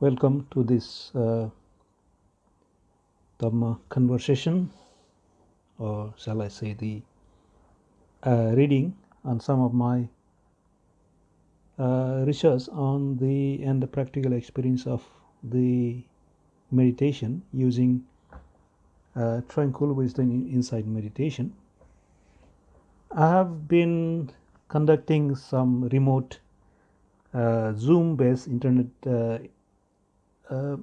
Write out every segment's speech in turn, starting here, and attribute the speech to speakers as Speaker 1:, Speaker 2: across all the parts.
Speaker 1: Welcome to this uh, Dhamma conversation, or shall I say, the uh, reading on some of my uh, research on the and the practical experience of the meditation using uh, tranquil wisdom insight meditation. I have been conducting some remote uh, Zoom based internet uh,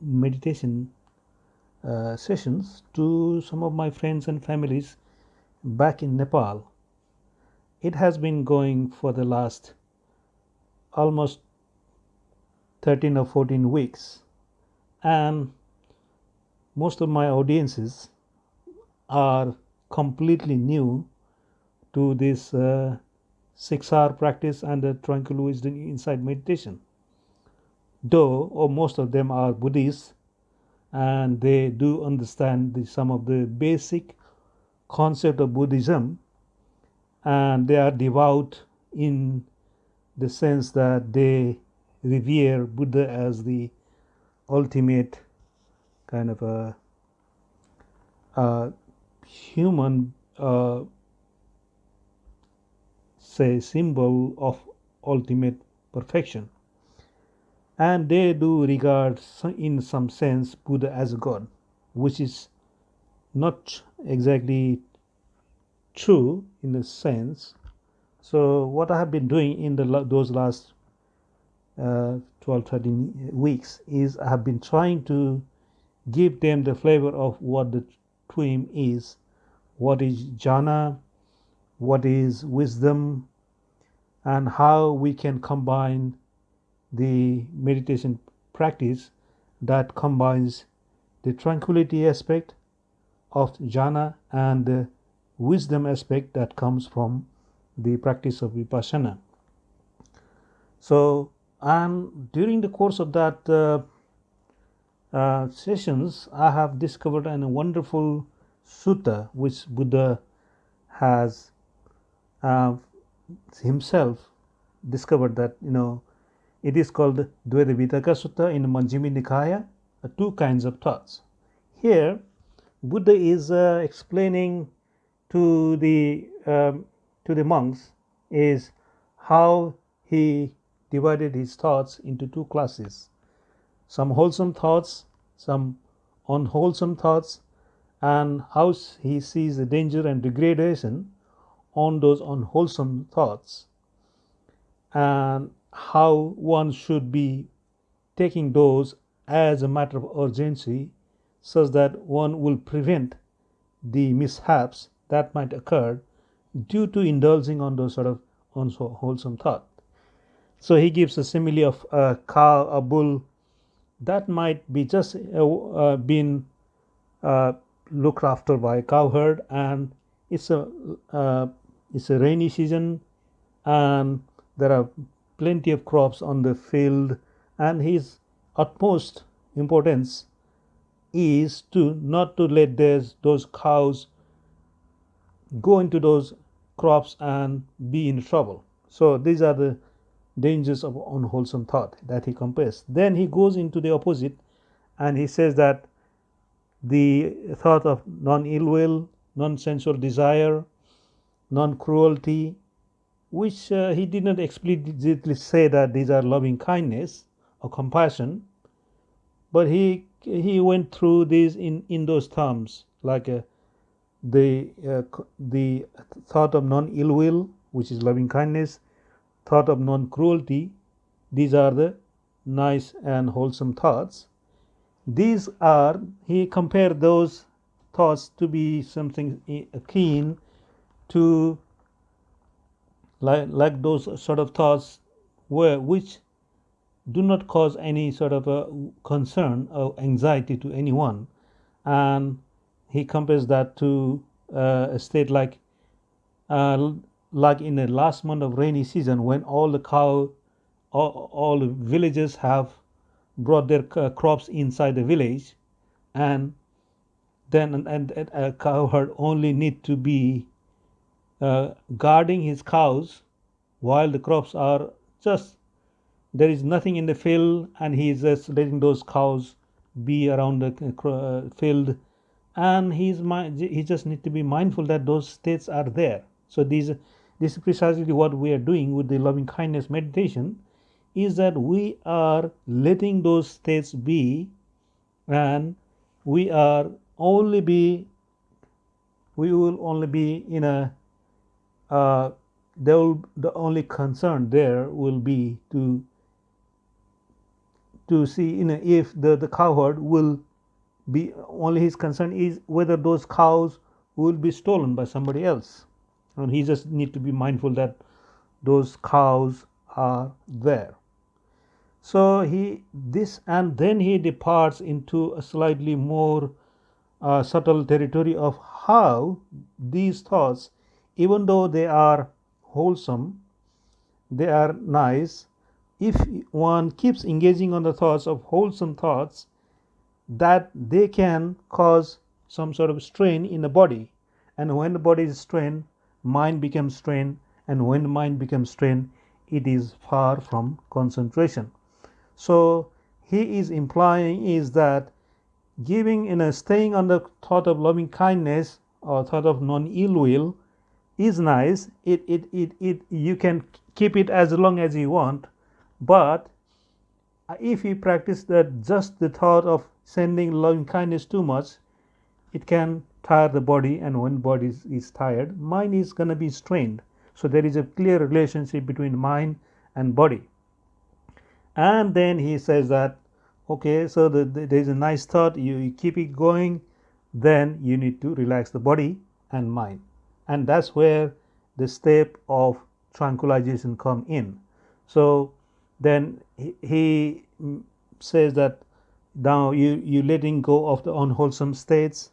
Speaker 1: meditation uh, sessions to some of my friends and families back in Nepal. It has been going for the last almost 13 or 14 weeks, and most of my audiences are completely new to this uh, 6R practice and the tranquil wisdom insight meditation. Though, or most of them are Buddhists, and they do understand the, some of the basic concept of Buddhism, and they are devout in the sense that they revere Buddha as the ultimate kind of a, a human uh, say symbol of ultimate perfection and they do regard in some sense buddha as a god which is not exactly true in a sense. So what i have been doing in the those last uh, 12 13 weeks is i have been trying to give them the flavor of what the twim is. What is jhana what is wisdom and how we can combine the meditation practice that combines the tranquility aspect of jhana and the wisdom aspect that comes from the practice of vipassana. So, and during the course of that uh, uh, sessions, I have discovered a wonderful sutta which Buddha has uh, himself discovered that you know it is called Dvaita Vitakka Sutta in Majjhima Nikaya, uh, two kinds of thoughts. Here, Buddha is uh, explaining to the um, to the monks is how he divided his thoughts into two classes some wholesome thoughts some unwholesome thoughts and how he sees the danger and degradation on those unwholesome thoughts and how one should be taking those as a matter of urgency such that one will prevent the mishaps that might occur due to indulging on those sort of unwholesome thought. So he gives a simile of a cow, a bull that might be just uh, uh, been uh, looked after by a cowherd and it's a uh, it's a rainy season and there are plenty of crops on the field and his utmost importance is to not to let those, those cows go into those crops and be in trouble. So these are the dangers of unwholesome thought that he compares. Then he goes into the opposite and he says that the thought of non ill will non sensual desire non cruelty which uh, he did not explicitly say that these are loving kindness or compassion, but he he went through these in in those terms like uh, the uh, the thought of non ill will, which is loving kindness, thought of non cruelty. These are the nice and wholesome thoughts. These are he compared those thoughts to be something akin to like, like those sort of thoughts where which do not cause any sort of a concern or anxiety to anyone. And he compares that to uh, a state like uh, like in the last month of rainy season when all the cow all, all the villages have brought their uh, crops inside the village. And then and, and a cowherd only need to be uh, guarding his cows while the crops are just. There is nothing in the field and he is just letting those cows be around the uh, field. And he's he just need to be mindful that those states are there. So these this is precisely what we are doing with the loving kindness meditation is that we are letting those states be and we are only be we will only be in a uh, will, the only concern there will be to to see you know if the the cowherd will be only his concern is whether those cows will be stolen by somebody else. And he just need to be mindful that those cows are there. So he this and then he departs into a slightly more uh, subtle territory of how these thoughts even though they are wholesome they are nice if one keeps engaging on the thoughts of wholesome thoughts that they can cause some sort of strain in the body. And when the body is strained mind becomes strained and when mind becomes strained it is far from concentration. So he is implying is that giving in a staying on the thought of loving kindness or thought of non ill will is nice it, it it it you can keep it as long as you want but if you practice that just the thought of sending loving kindness too much it can tire the body and when body is, is tired mind is going to be strained. So there is a clear relationship between mind and body. And then he says that okay so the, the, there is a nice thought you, you keep it going then you need to relax the body and mind and that's where the step of tranquilization come in. So then he, says that now you you letting go of the unwholesome states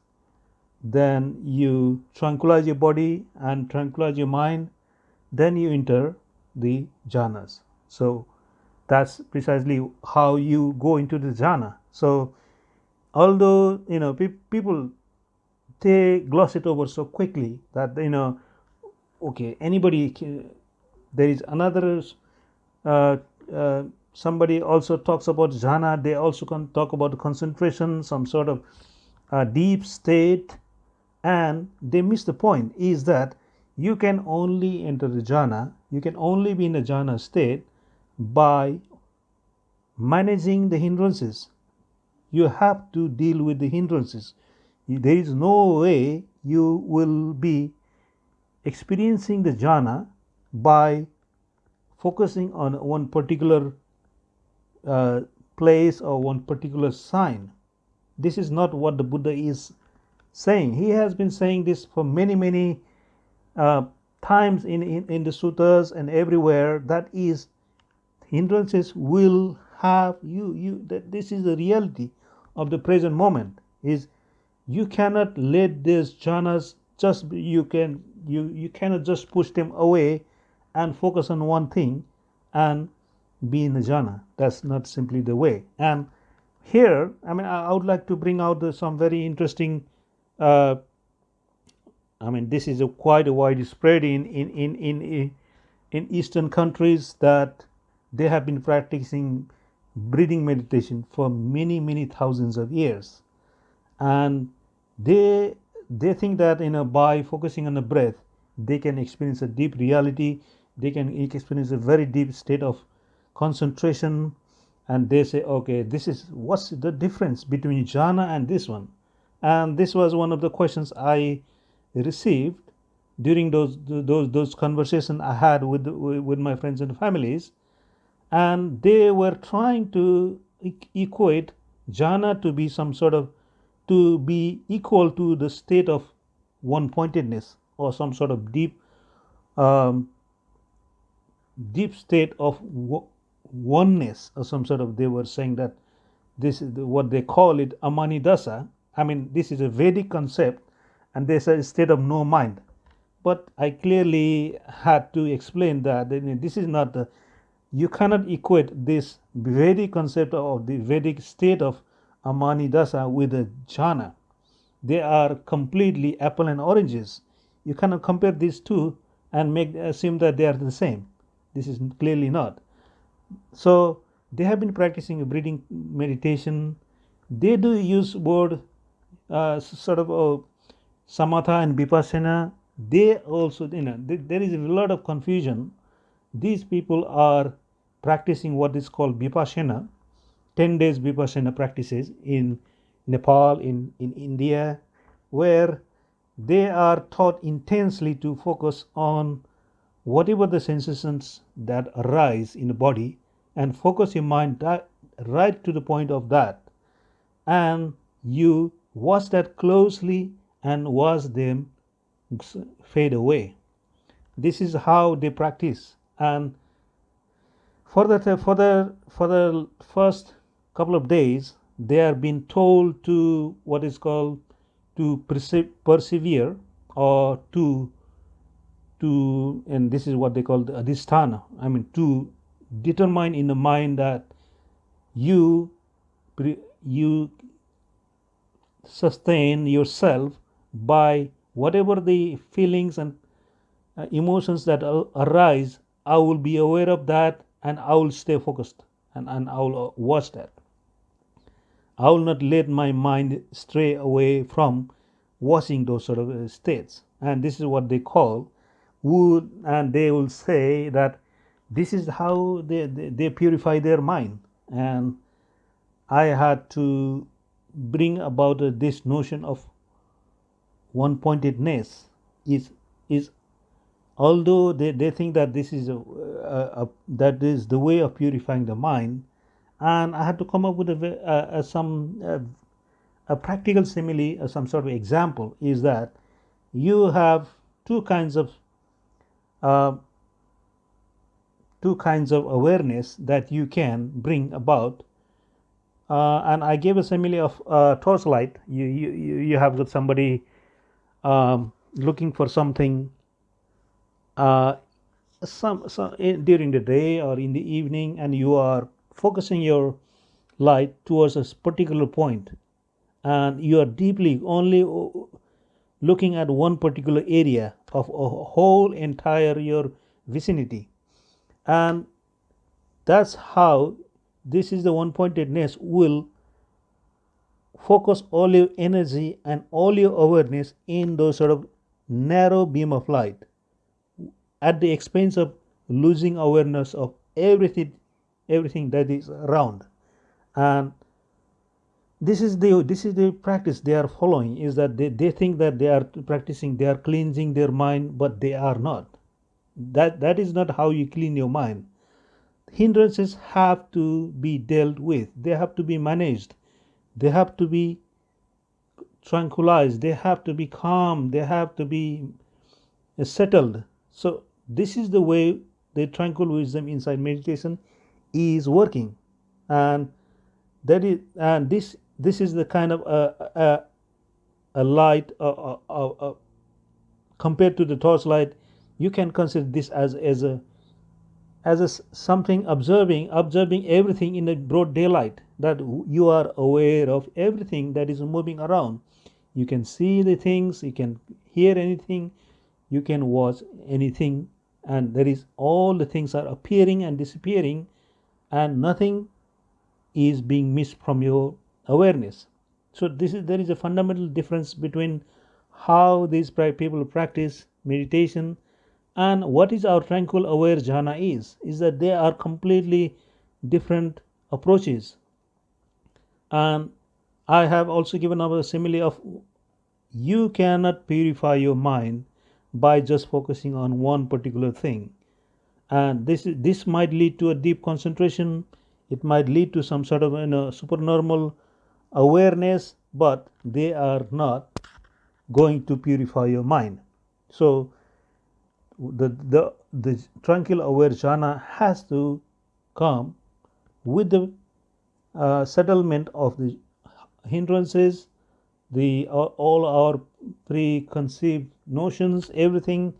Speaker 1: then you tranquilize your body and tranquilize your mind then you enter the jhanas. So that's precisely how you go into the jhana. So although you know pe people they gloss it over so quickly that you know okay anybody can, there is another uh, uh, somebody also talks about jhana they also can talk about concentration some sort of uh, deep state. And they miss the point is that you can only enter the jhana you can only be in a jhana state by managing the hindrances. You have to deal with the hindrances there is no way you will be experiencing the jhana by focusing on one particular uh, place or one particular sign. This is not what the Buddha is saying. He has been saying this for many, many uh, times in, in, in the sutras and everywhere. That is, hindrances will have you. You that this is the reality of the present moment. Is you cannot let these jhanas just you can you you cannot just push them away and focus on one thing and be in the jhana. That's not simply the way. And here, I mean, I, would like to bring out some very interesting. Uh, I mean, this is a quite a widespread in in in in in Eastern countries that they have been practicing breathing meditation for many many thousands of years, and they they think that you know by focusing on the breath they can experience a deep reality they can experience a very deep state of concentration and they say okay this is what's the difference between jhana and this one? And this was one of the questions i received during those those those conversations i had with with my friends and families. And they were trying to equate jhana to be some sort of to be equal to the state of one pointedness or some sort of deep um, deep state of oneness or some sort of they were saying that this is what they call it amanidasa. I mean this is a vedic concept and there's a state of no mind. But i clearly had to explain that this is not you cannot equate this vedic concept of the vedic state of amani dasa with the jhana they are completely apple and oranges. You cannot compare these two and make assume that they are the same. This is clearly not. So they have been practicing breathing meditation. They do use word uh, sort of uh, samatha and vipassana. They also you know there is a lot of confusion. These people are practicing what is called vipassana 10 days vipassana practices in nepal in in india where they are taught intensely to focus on whatever the sensations that arise in the body and focus your mind right to the point of that. And you watch that closely and watch them fade away. This is how they practice. And for the for the for the first couple of days they are being told to what is called to persevere or to to and this is what they call the adhisthana. I mean to determine in the mind that you you sustain yourself by whatever the feelings and uh, emotions that arise i will be aware of that and i will stay focused and, and i will uh, watch that i will not let my mind stray away from watching those sort of uh, states. And this is what they call would and they will say that this is how they, they, they purify their mind. And i had to bring about uh, this notion of one pointedness is is although they, they think that this is a, a, a, that is the way of purifying the mind and i had to come up with a, some a practical simile or some sort of example is that you have two kinds of uh, two kinds of awareness that you can bring about uh, and I gave a simile of uh, torchlight. You, you, you have got somebody um, looking for something uh, some, some in, during the day or in the evening, and you are focusing your light towards a particular point, and you are deeply only uh, looking at one particular area of a whole entire your vicinity, and that's how this is the one pointedness will focus all your energy and all your awareness in those sort of narrow beam of light. At the expense of losing awareness of everything everything that is around. And this is the this is the practice they are following is that they, they think that they are practicing they are cleansing their mind but they are not. That that is not how you clean your mind. Hindrances have to be dealt with. They have to be managed. They have to be tranquilized. They have to be calm. They have to be uh, settled. So this is the way the tranquil wisdom insight meditation is working. And that is and this this is the kind of a, a, a light uh, uh, uh, compared to the torchlight you can consider this as as a as a, something observing observing everything in the broad daylight that you are aware of everything that is moving around. You can see the things you can hear anything you can watch anything and there is all the things are appearing and disappearing and nothing is being missed from your awareness. So this is there is a fundamental difference between how these people practice meditation and what is our tranquil aware jhana is is that they are completely different approaches. And i have also given a simile of you cannot purify your mind by just focusing on one particular thing and this this might lead to a deep concentration. It might lead to some sort of you know supernormal awareness but they are not going to purify your mind. So the, the, the tranquil aware jhana has to come with the uh, settlement of the hindrances, the uh, all our preconceived notions, everything,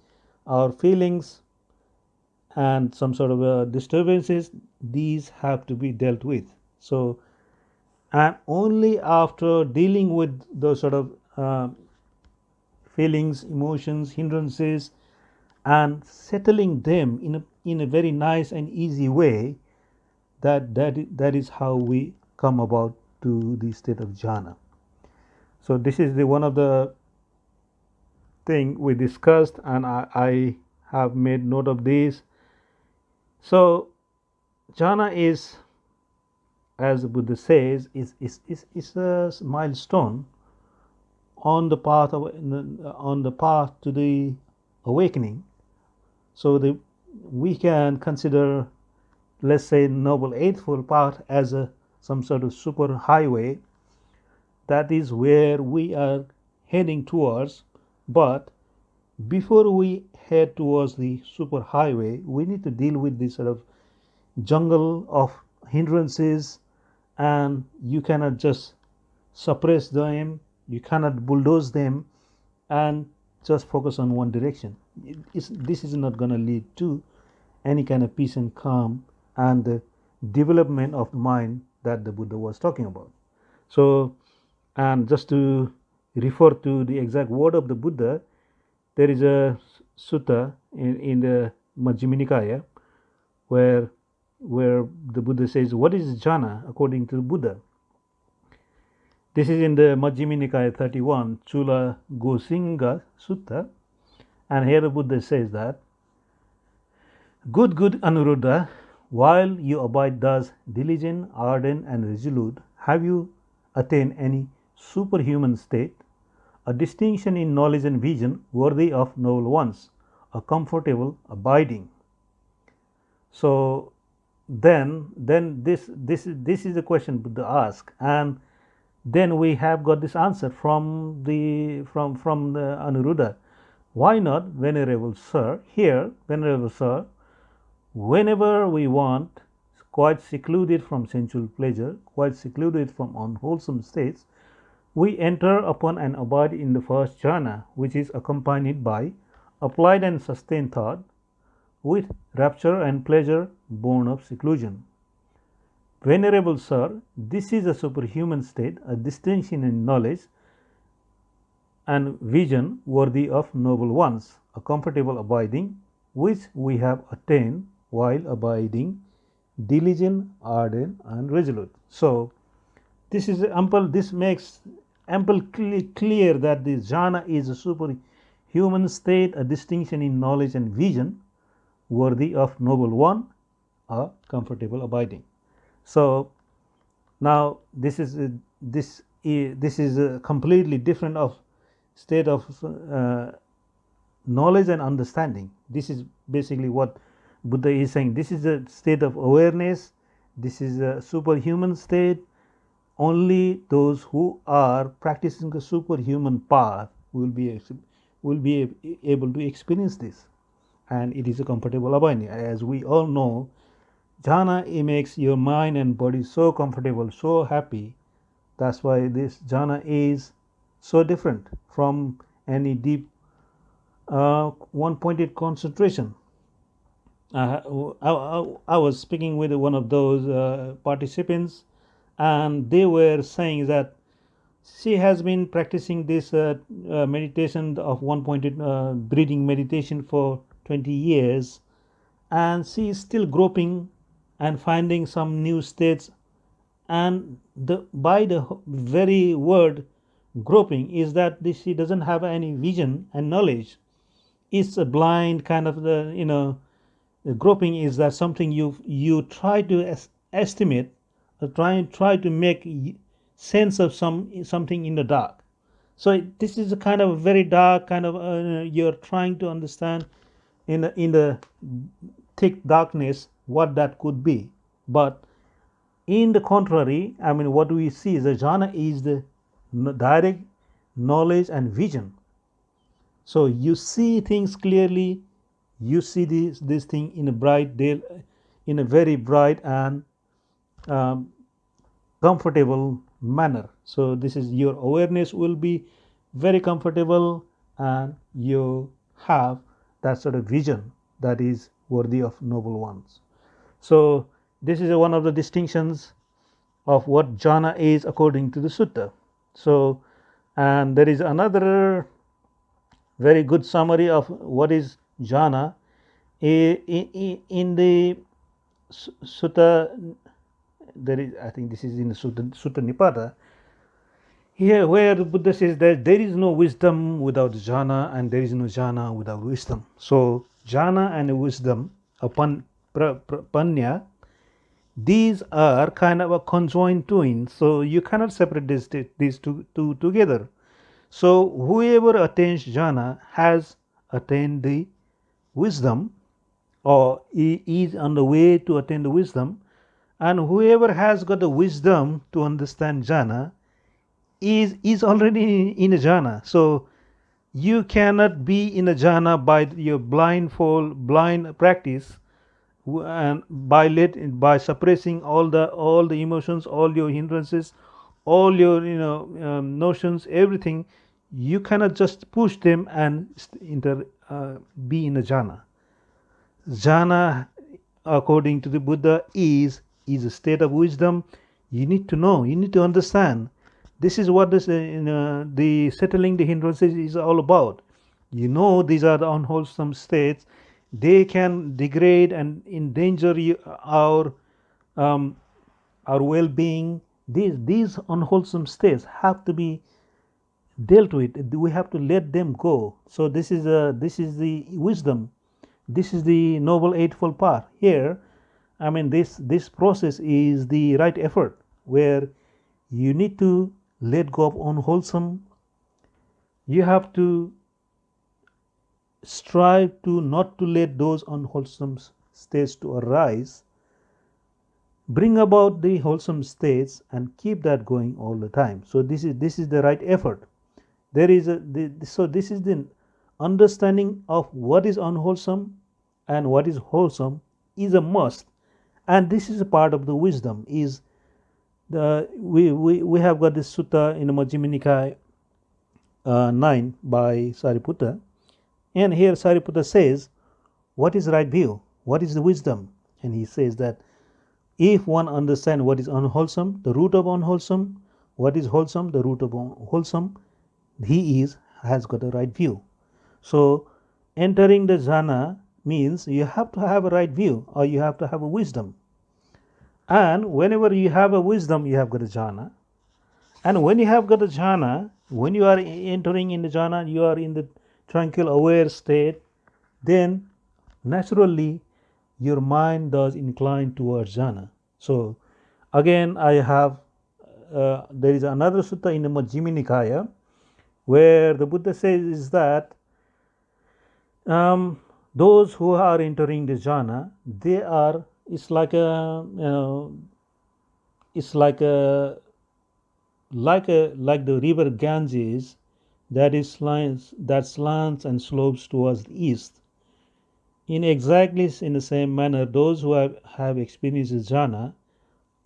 Speaker 1: our feelings, and some sort of uh, disturbances. These have to be dealt with. So, and only after dealing with those sort of uh, feelings, emotions, hindrances, and settling them in a, in a very nice and easy way that that that is how we come about to the state of jhana so this is the one of the thing we discussed and I, I have made note of this so jhana is as the buddha says is is is, is a milestone on the path of on the path to the awakening. So the we can consider let's say noble eightfold path as a some sort of super highway. That is where we are heading towards but before we head towards the super highway we need to deal with this sort of jungle of hindrances and you cannot just suppress them you cannot bulldoze them and just focus on one direction. It's, this is not going to lead to any kind of peace and calm and the development of the mind that the buddha was talking about. So and just to refer to the exact word of the buddha there is a sutta in, in the majjhima nikaya where where the buddha says what is jhana according to buddha this is in the Majjhima Nikaya 31, Chula Gosinga Sutta. And here the Buddha says that Good, good Anuruddha, while you abide thus diligent, ardent, and resolute, have you attained any superhuman state, a distinction in knowledge and vision worthy of noble ones, a comfortable abiding? So then, then this this this is the question Buddha asked, and then we have got this answer from the from from the Anuruddha. Why not, venerable sir? Here, venerable sir, whenever we want, quite secluded from sensual pleasure, quite secluded from unwholesome states, we enter upon and abide in the first jhana, which is accompanied by applied and sustained thought, with rapture and pleasure born of seclusion. Venerable Sir, this is a superhuman state, a distinction in knowledge and vision worthy of noble ones, a comfortable abiding which we have attained while abiding diligent, ardent, and resolute. So, this is ample. This makes ample clear that the jhana is a superhuman state, a distinction in knowledge and vision worthy of noble one, a comfortable abiding. So now this is this this is a completely different of state of uh, knowledge and understanding. This is basically what Buddha is saying. This is a state of awareness. This is a superhuman state. Only those who are practicing the superhuman path will be will be able to experience this, and it is a comfortable abiding. As we all know, jhana it makes your mind and body so comfortable so happy. That's why this jhana is so different from any deep uh, one pointed concentration. Uh, I, I, I, was speaking with one of those uh, participants and they were saying that she has been practicing this uh, uh, meditation of one pointed uh, breathing meditation for 20 years. And she is still groping and finding some new states. And the by the very word groping is that this she doesn't have any vision and knowledge. It's a blind kind of the you know the groping is that something you you try to es- estimate or try try to make sense of some something in the dark so this is a kind of very dark kind of uh, you're trying to understand in the, in the thick darkness what that could be. But in the contrary, I mean, what we see is the jhana is the direct knowledge and vision. So you see things clearly, you see this this thing in a bright day, in a very bright and um, comfortable manner. So this is your awareness will be very comfortable and you have that sort of vision that is worthy of noble ones. So this is one of the distinctions of what jhana is according to the sutta. So and there is another very good summary of what is jhana in the sutta there is I think this is in the Sutta, Sutta Nipata. Here, where the Buddha says that there is no wisdom without jhana and there is no jhana without wisdom. So, jhana and wisdom upon panya, these are kind of a conjoined twin. So, you cannot separate these, these two, two together. So, whoever attains jhana has attained the wisdom or he is on the way to attain the wisdom and whoever has got the wisdom to understand jhana is is already in a jhana. So you cannot be in a jhana by your blindfold blind practice and by let by suppressing all the all the emotions all your hindrances all your you know um, notions everything. You cannot just push them and inter, uh, be in a jhana. Jhana according to the buddha is is a state of wisdom you need to know you need to understand this is what this, uh, the settling the hindrances is all about. You know these are the unwholesome states. They can degrade and endanger you, our um, our well-being. These these unwholesome states have to be dealt with. We have to let them go. So this is a this is the wisdom. This is the noble eightfold path. Here, I mean this this process is the right effort where you need to let go of unwholesome. You have to strive to not to let those unwholesome states to arise. Bring about the wholesome states and keep that going all the time. So this is this is the right effort. There is a the, so this is the understanding of what is unwholesome and what is wholesome is a must and this is a part of the wisdom is the we, we, we have got this sutta in Majjhima Nikaya uh, 9 by Sariputta. And here Sariputta says what is right view? What is the wisdom? And he says that if one understand what is unwholesome the root of unwholesome what is wholesome the root of wholesome he is has got a right view. So entering the jhana means you have to have a right view or you have to have a wisdom and whenever you have a wisdom, you have got a jhana. And when you have got a jhana, when you are entering in the jhana, you are in the tranquil, aware state, then naturally your mind does incline towards jhana. So again, I have uh, there is another sutta in the Majjhima Nikaya where the Buddha says is that um, those who are entering the jhana, they are it's like a you know it's like a like a like the river Ganges that is slants that slants and slopes towards the east. In exactly in the same manner, those who have, have experienced jhana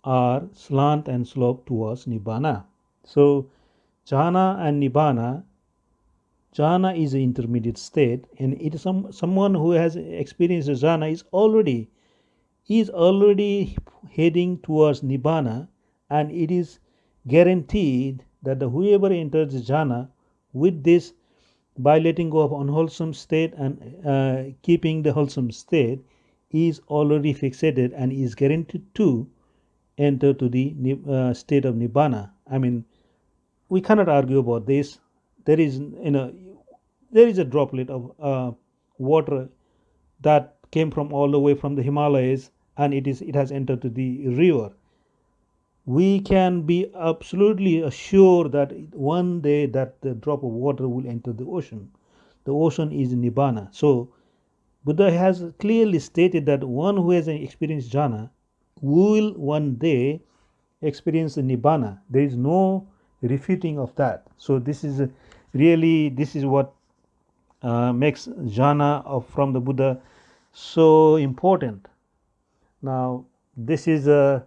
Speaker 1: are slant and slope towards nibbana. So jhana and nibbana jhana is an intermediate state and it is some someone who has experienced jhana is already is already heading towards nibbana and it is guaranteed that the whoever enters jhana with this by letting go of unwholesome state and uh, keeping the wholesome state is already fixated and is guaranteed to enter to the uh, state of nibbana. I mean we cannot argue about this there is you know there is a droplet of uh, water that came from all the way from the himalayas and it is it has entered the river. We can be absolutely assured that one day that the drop of water will enter the ocean. The ocean is nibbana. So buddha has clearly stated that one who has experienced jhana will one day experience nibbana. There is no refuting of that. So this is really this is what uh, makes jhana of, from the buddha so important now, this is a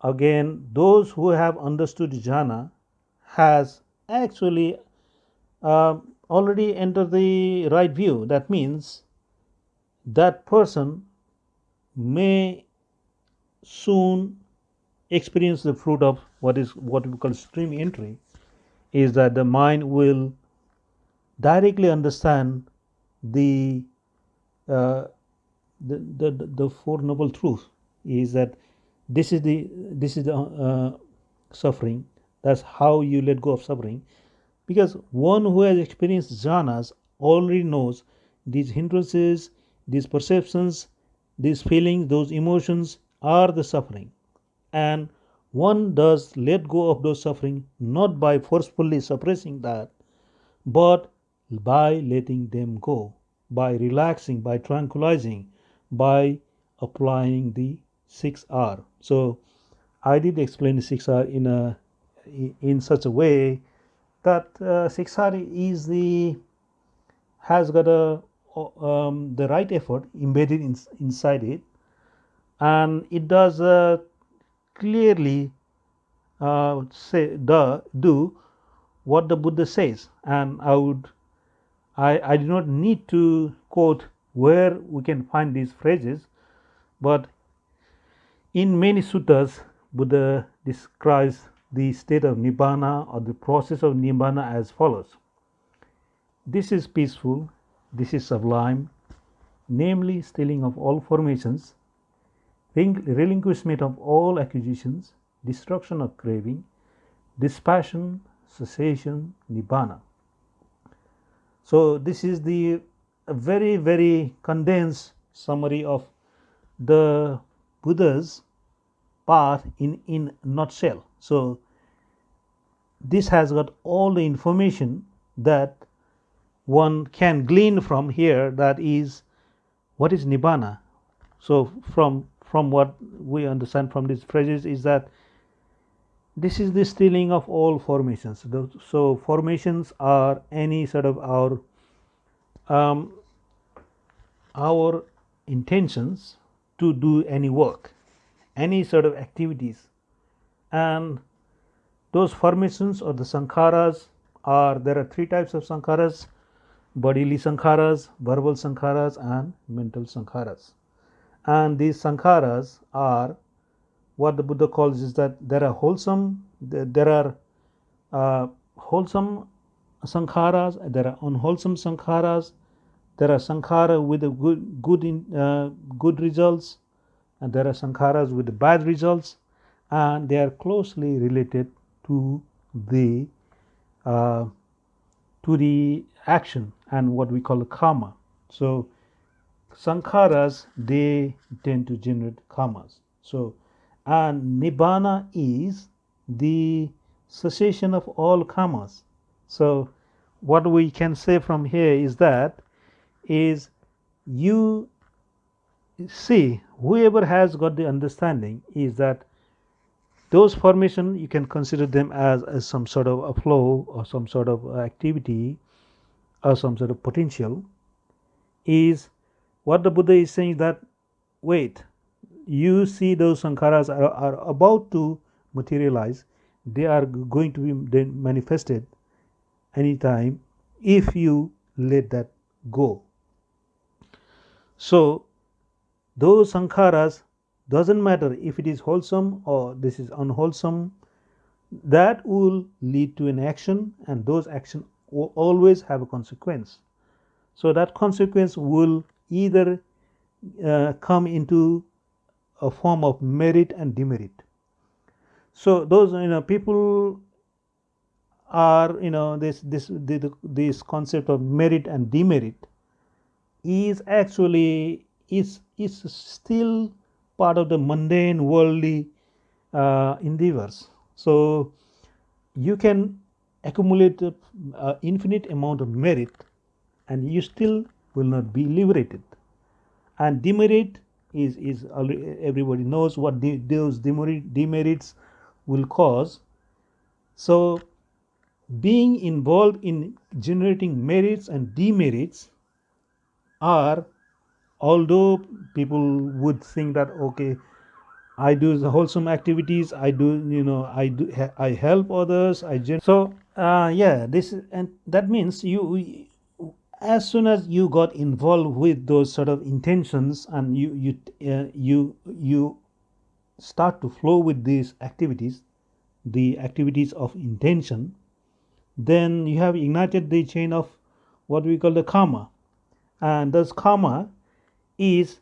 Speaker 1: again those who have understood jhana has actually uh, already entered the right view. That means that person may soon experience the fruit of what is what we call stream entry is that the mind will directly understand the uh, the, the, the Four Noble Truths. Is that this is the this is the uh, suffering. That's how you let go of suffering. Because one who has experienced jhanas already knows these hindrances these perceptions these feelings those emotions are the suffering. And one does let go of those suffering not by forcefully suppressing that but by letting them go by relaxing by tranquilizing by applying the 6r so i did explain the 6r in a in such a way that uh, 6r is the has got a um, the right effort embedded in, inside it and it does uh, clearly uh, say the do what the Buddha says. And I would I, I do not need to quote where we can find these phrases but in many suttas Buddha describes the state of nibbana or the process of nibbana as follows. This is peaceful this is sublime, namely stilling of all formations, relinquishment of all acquisitions, destruction of craving, dispassion, cessation, nibbana. So this is the very very condensed summary of the Buddha's path in in nutshell. So this has got all the information that one can glean from here that is what is nibbana so from from what we understand from these phrases is that this is the stealing of all formations so formations are any sort of our um, our intentions to do any work any sort of activities and those formations or the sankharas are there are three types of sankharas bodily sankharas, verbal sankharas, and mental sankharas. And these sankharas are what the Buddha calls is that there are wholesome, there are uh, wholesome sankharas, there are unwholesome sankharas, there are sankhara with good good in, uh, good results, and there are sankharas with bad results, and they are closely related to the uh, to the action and what we call karma. So sankharas they tend to generate karmas. So and nibbana is the cessation of all karmas. So what we can say from here is that is you see whoever has got the understanding is that those formation you can consider them as, as some sort of a flow or some sort of activity or some sort of potential is what the Buddha is saying that wait, you see those sankharas are, are about to materialize, they are going to be manifested anytime if you let that go. So, those sankharas doesn't matter if it is wholesome or this is unwholesome, that will lead to an action, and those action will always have a consequence. So that consequence will either uh, come into a form of merit and demerit. So those you know people are you know this this this concept of merit and demerit is actually is is still part of the mundane worldly uh, endeavors. So you can accumulate uh, infinite amount of merit and you still will not be liberated and demerit is is everybody knows what those demerit, demerits will cause so being involved in generating merits and demerits are although people would think that okay I do the wholesome activities. I do, you know, I do, I help others. I gen- so uh, yeah, this and that means you, as soon as you got involved with those sort of intentions and you you uh, you you start to flow with these activities, the activities of intention, then you have ignited the chain of what we call the karma, and this karma is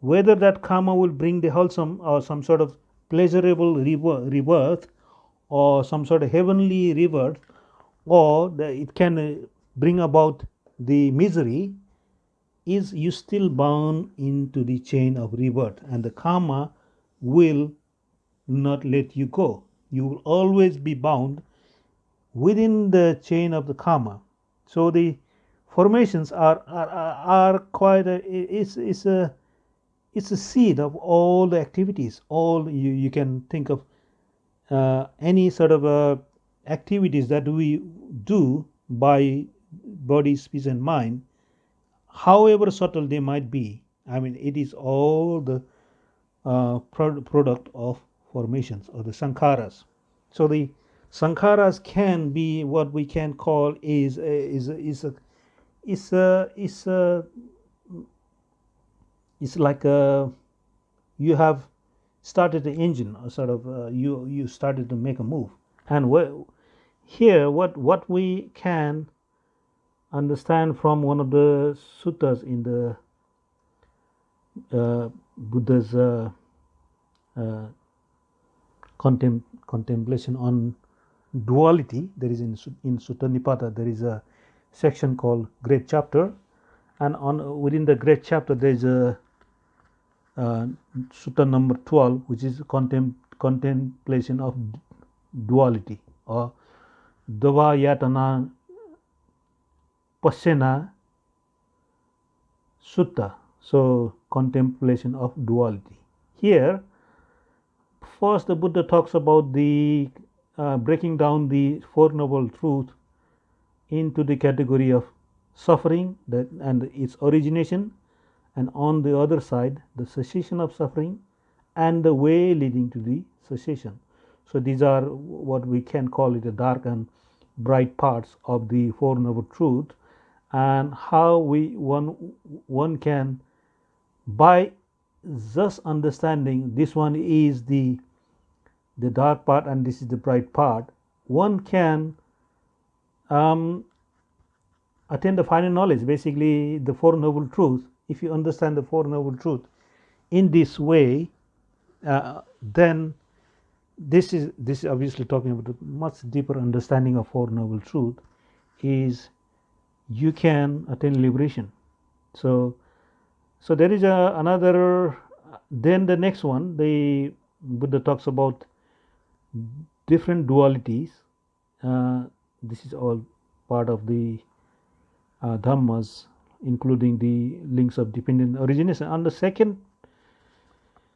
Speaker 1: whether that karma will bring the wholesome or some sort of pleasurable rebirth or some sort of heavenly rebirth or it can uh, bring about the misery is you still bound into the chain of rebirth and the karma will not let you go. You will always be bound within the chain of the karma. So the formations are are, are quite a, it's, it's a it's a seed of all the activities. All you, you can think of uh, any sort of uh, activities that we do by body speech and mind however subtle they might be i mean it is all the uh, pro product of formations or the sankharas. So the sankharas can be what we can call is a, is is a is a is a it's like a you have started the engine or sort of uh, you you started to make a move. And here what what we can understand from one of the suttas in the uh, Buddha's uh, uh, contem contemplation on duality. There is in in Sutta Nipata there is a section called Great Chapter, and on within the Great Chapter there is a uh, Sutta number twelve, which is contem contemplation of duality or Dvayatana Pasena Sutta. So, contemplation of duality. Here, first the Buddha talks about the uh, breaking down the Four Noble Truths into the category of suffering that, and its origination, and on the other side, the cessation of suffering and the way leading to the cessation. So, these are what we can call it the dark and bright parts of the Four Noble Truths and how we one one can by just understanding this one is the the dark part and this is the bright part one can um, attain the final knowledge basically the four noble truths. If you understand the four noble truths in this way uh, then this is this is obviously talking about a much deeper understanding of four noble truth is you can attain liberation. So so there is a another then the next one the buddha talks about different dualities. Uh, this is all part of the uh, dhammas including the links of dependent origination. And the second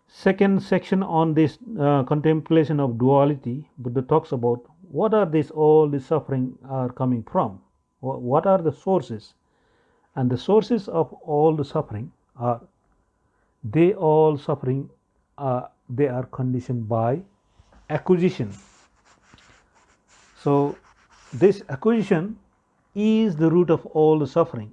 Speaker 1: second section on this uh, contemplation of duality buddha talks about what are these all the suffering are coming from what are the sources? And the sources of all the suffering are they all suffering uh, they are conditioned by acquisition. So this acquisition is the root of all the suffering.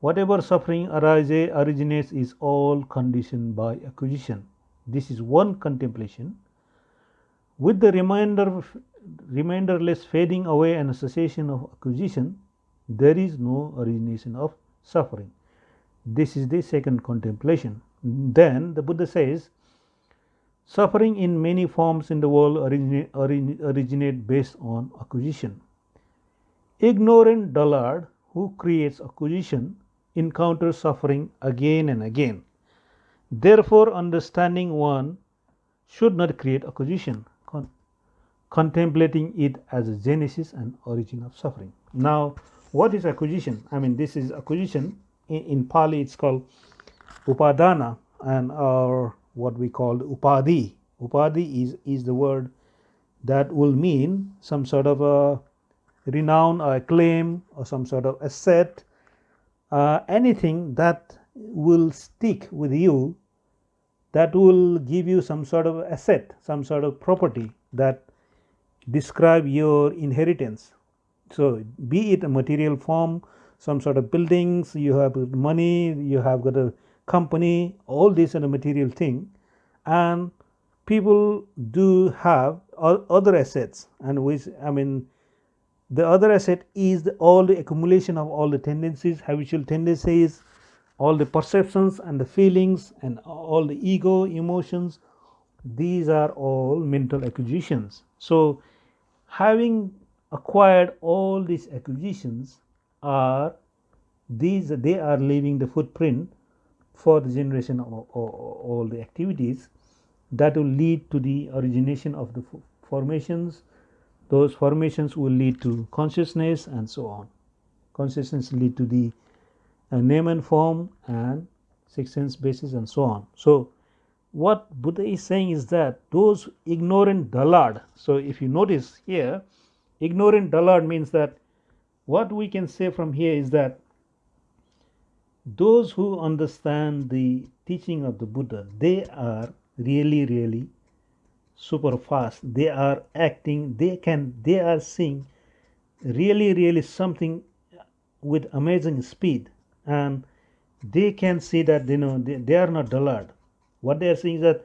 Speaker 1: Whatever suffering arises originates is all conditioned by acquisition. This is one contemplation. With the remainder reminderless fading away and cessation of acquisition, there is no origination of suffering. This is the second contemplation. Then the Buddha says, suffering in many forms in the world originate, originate based on acquisition. Ignorant dullard who creates acquisition encounters suffering again and again. Therefore, understanding one should not create acquisition contemplating it as a genesis and origin of suffering. Now, what is acquisition? I mean, this is acquisition. In, in Pali, it's called upadana, and or what we call upadhi. Upadhi is is the word that will mean some sort of a renown or a claim or some sort of asset, uh, anything that will stick with you, that will give you some sort of asset, some sort of property that describe your inheritance. So, be it a material form, some sort of buildings, you have money, you have got a company, all this are a material thing, and people do have other assets, and which I mean, the other asset is the, all the accumulation of all the tendencies, habitual tendencies, all the perceptions and the feelings, and all the ego, emotions, these are all mental acquisitions. So having acquired all these acquisitions are these they are leaving the footprint for the generation of, all the activities that will lead to the origination of the formations. Those formations will lead to consciousness and so on. Consciousness lead to the uh, name and form and six sense basis and so on. So what buddha is saying is that those ignorant dullard so if you notice here ignorant dullard means that what we can say from here is that those who understand the teaching of the Buddha, they are really, really super fast. They are acting, they can, they are seeing really, really something with amazing speed. And they can see that, you know, they, they are not dullard. What they are saying is that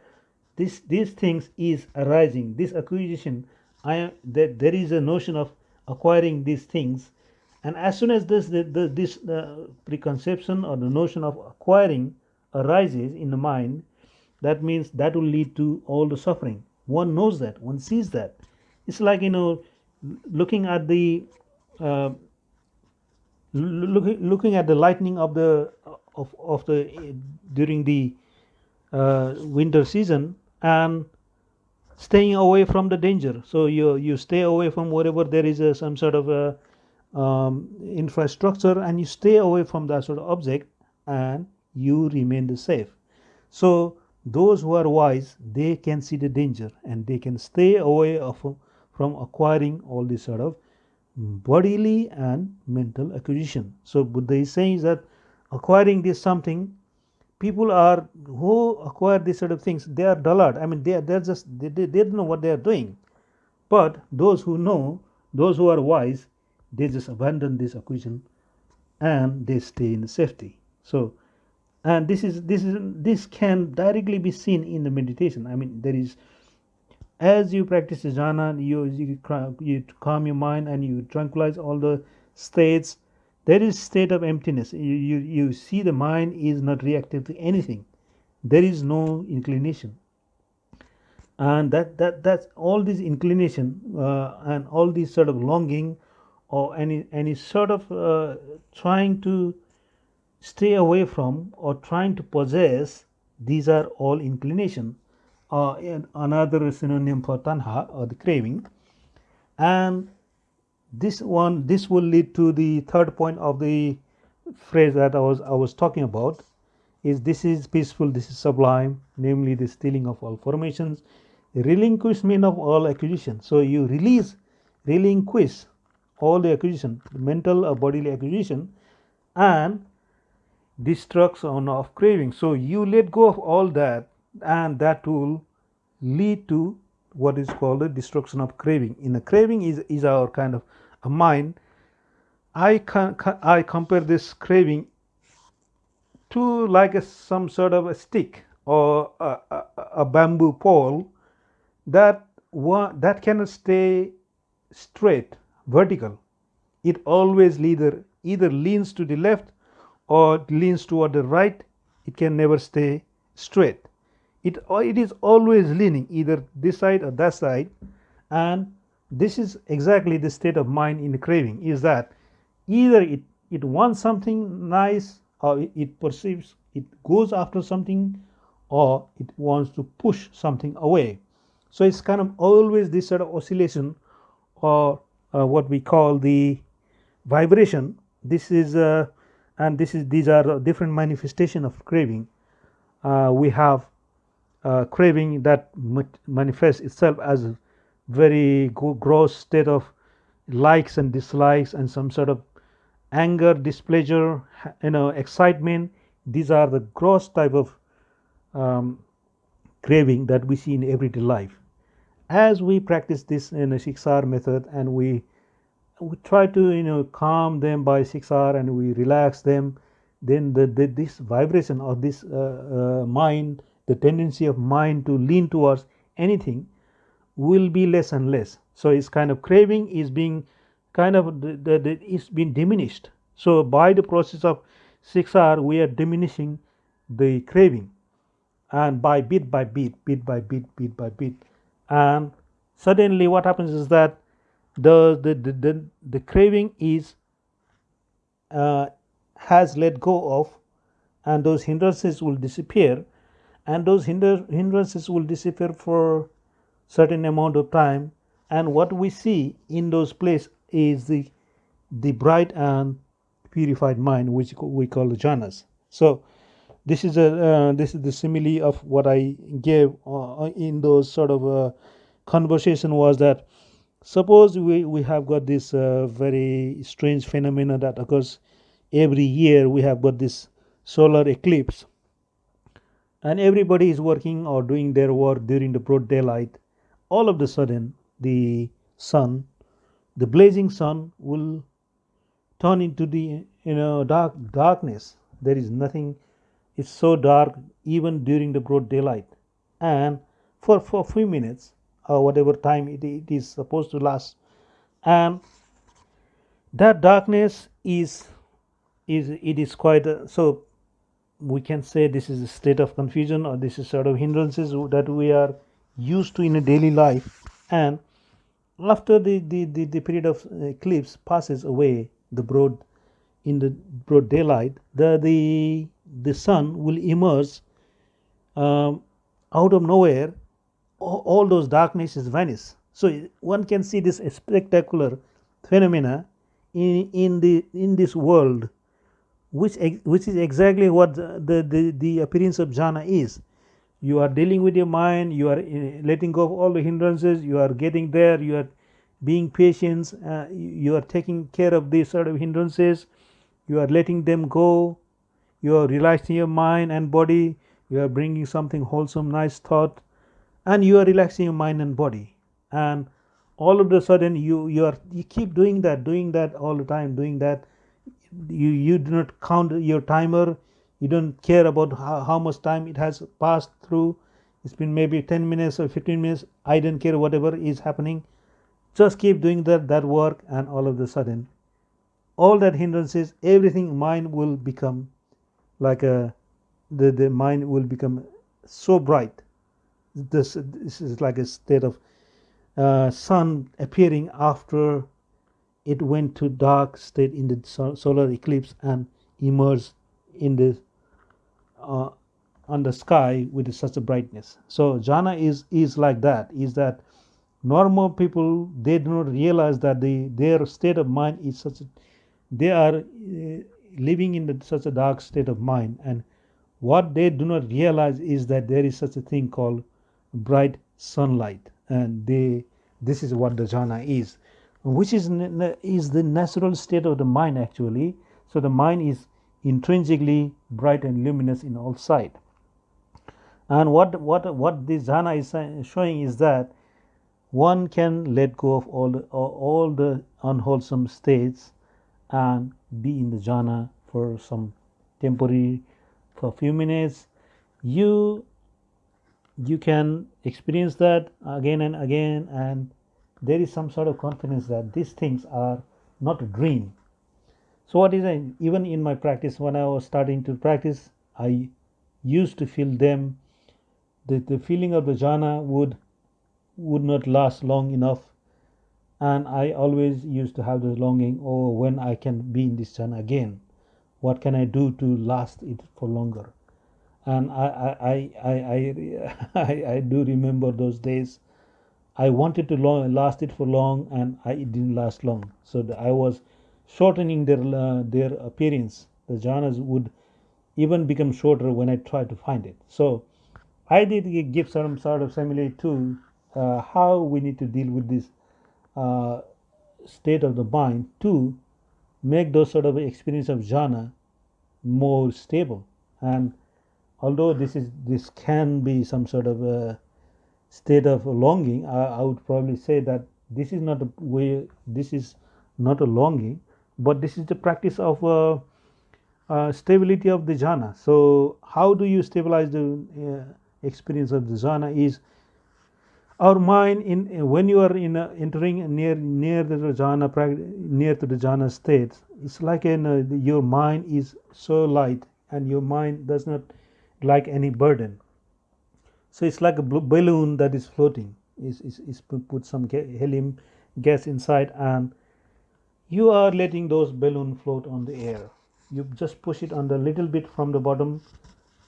Speaker 1: this, these things is arising, this acquisition, I am, that there is a notion of acquiring these things and as soon as this, the, the, this uh, preconception or the notion of acquiring arises in the mind, that means that will lead to all the suffering. One knows that, one sees that. It's like, you know, looking at the uh, looking looking at the lightning of the of, of the during the Uh, winter season and staying away from the danger. So you you stay away from wherever there is a, some sort of a um, infrastructure and you stay away from that sort of object and you remain the safe. So those who are wise they can see the danger and they can stay away of, from acquiring all this sort of bodily and mental acquisition. So buddha is saying that acquiring this something people are who acquire these sort of things they are dullard. I mean they are they're just they, they, they don't know what they are doing. But those who know those who are wise they just abandon this acquisition and they stay in safety. So and this is this is this can directly be seen in the meditation. I mean there is as you practice jhana you you, you calm your mind and you tranquilize all the states there is state of emptiness. You, you you see the mind is not reactive to anything. There is no inclination. And that that that's all this inclination uh, and all this sort of longing or any any sort of uh, trying to stay away from or trying to possess these are all inclination. Uh, another synonym for tanha or the craving. And this one this will lead to the third point of the phrase that I was I was talking about is this is peaceful this is sublime namely the stilling of all formations relinquishment of all acquisition. So you release relinquish all the acquisition mental or bodily acquisition and destruction of craving. So you let go of all that and that will lead to what is called the destruction of craving. In the craving is is our kind of a mind i can i compare this craving to like a, some sort of a stick or a, a, a bamboo pole that one that cannot stay straight vertical. It always either either leans to the left or leans toward the right. It can never stay straight. It it is always leaning either this side or that side. And this is exactly the state of mind in the craving is that either it it wants something nice or it, it perceives it goes after something or it wants to push something away. So it's kind of always this sort of oscillation or uh, what we call the vibration. This is uh, and this is these are different manifestation of craving. Uh, we have uh, craving that manifests itself as very gross state of likes and dislikes and some sort of anger displeasure you know excitement. These are the gross type of um, craving that we see in everyday life. As we practice this in a 6R method and we we try to you know calm them by 6R and we relax them then the, the this vibration of this uh, uh, mind the tendency of mind to lean towards anything will be less and less. So it's kind of craving is being kind of the, the, the it's been diminished. So by the process of 6R we are diminishing the craving. And by bit by bit, bit by bit, bit by bit, and suddenly what happens is that the the the, the, the craving is uh, has let go of and those hindrances will disappear. And those hindrances will disappear for certain amount of time and what we see in those places is the the bright and purified mind which we call the jhanas. So this is a uh, this is the simile of what i gave uh, in those sort of uh, conversation was that suppose we, we have got this uh, very strange phenomena that occurs every year we have got this solar eclipse and everybody is working or doing their work during the broad daylight all of a sudden the sun the blazing sun will turn into the you know dark darkness. There is nothing it's so dark even during the broad daylight. And for for a few minutes or whatever time it, it is supposed to last. And that darkness is is it is quite a, so we can say this is a state of confusion or this is sort of hindrances that we are used to in a daily life and after the, the, the, the period of eclipse passes away the broad in the broad daylight the the the sun will emerge um, out of nowhere all, all those darknesses vanish. So one can see this spectacular phenomena in, in the in this world which which is exactly what the, the, the appearance of jhana is you are dealing with your mind you are uh, letting go of all the hindrances you are getting there you are being patient uh, you are taking care of these sort of hindrances you are letting them go you are relaxing your mind and body you are bringing something wholesome nice thought and you are relaxing your mind and body. And all of a sudden you you are you keep doing that doing that all the time doing that. You you do not count your timer you don't care about how, how much time it has passed through. It's been maybe 10 minutes or 15 minutes. I don't care whatever is happening. Just keep doing that that work and all of a sudden all that hindrances everything mind will become like a the, the mind will become so bright. This this is like a state of uh, sun appearing after it went to dark state in the solar eclipse and emerged in the uh, on the sky with such a brightness. So jhana is is like that is that normal people they do not realize that the their state of mind is such a, they are uh, living in the, such a dark state of mind. And what they do not realize is that there is such a thing called bright sunlight. And they this is what the jhana is which is is the natural state of the mind actually. So the mind is intrinsically bright and luminous in all side and what what what this jhana is showing is that one can let go of all the all the unwholesome states and be in the jhana for some temporary for a few minutes. You you can experience that again and again and there is some sort of confidence that these things are not a dream so what is it? Even in my practice when i was starting to practice i used to feel them. The, the feeling of the jhana would would not last long enough. And i always used to have this longing oh when i can be in this jhana again? What can i do to last it for longer? And I I, I, I, I, I do remember those days. I wanted to long, last it for long, and I, it didn't last long. So I was shortening their uh, their appearance. The jhanas would even become shorter when I tried to find it. So I did give some sort of simile to uh, how we need to deal with this uh, state of the mind to make those sort of experience of jhana more stable and although this is this can be some sort of a state of longing I, I, would probably say that this is not a way this is not a longing but this is the practice of uh, uh, stability of the jhana. So how do you stabilize the uh, experience of the jhana is our mind in when you are in entering near near the jhana near to the jhana state it's like an, uh, your mind is so light and your mind does not like any burden. So it's like a balloon that is floating. Is, is put some helium gas inside and you are letting those balloon float on the air. You just push it on the little bit from the bottom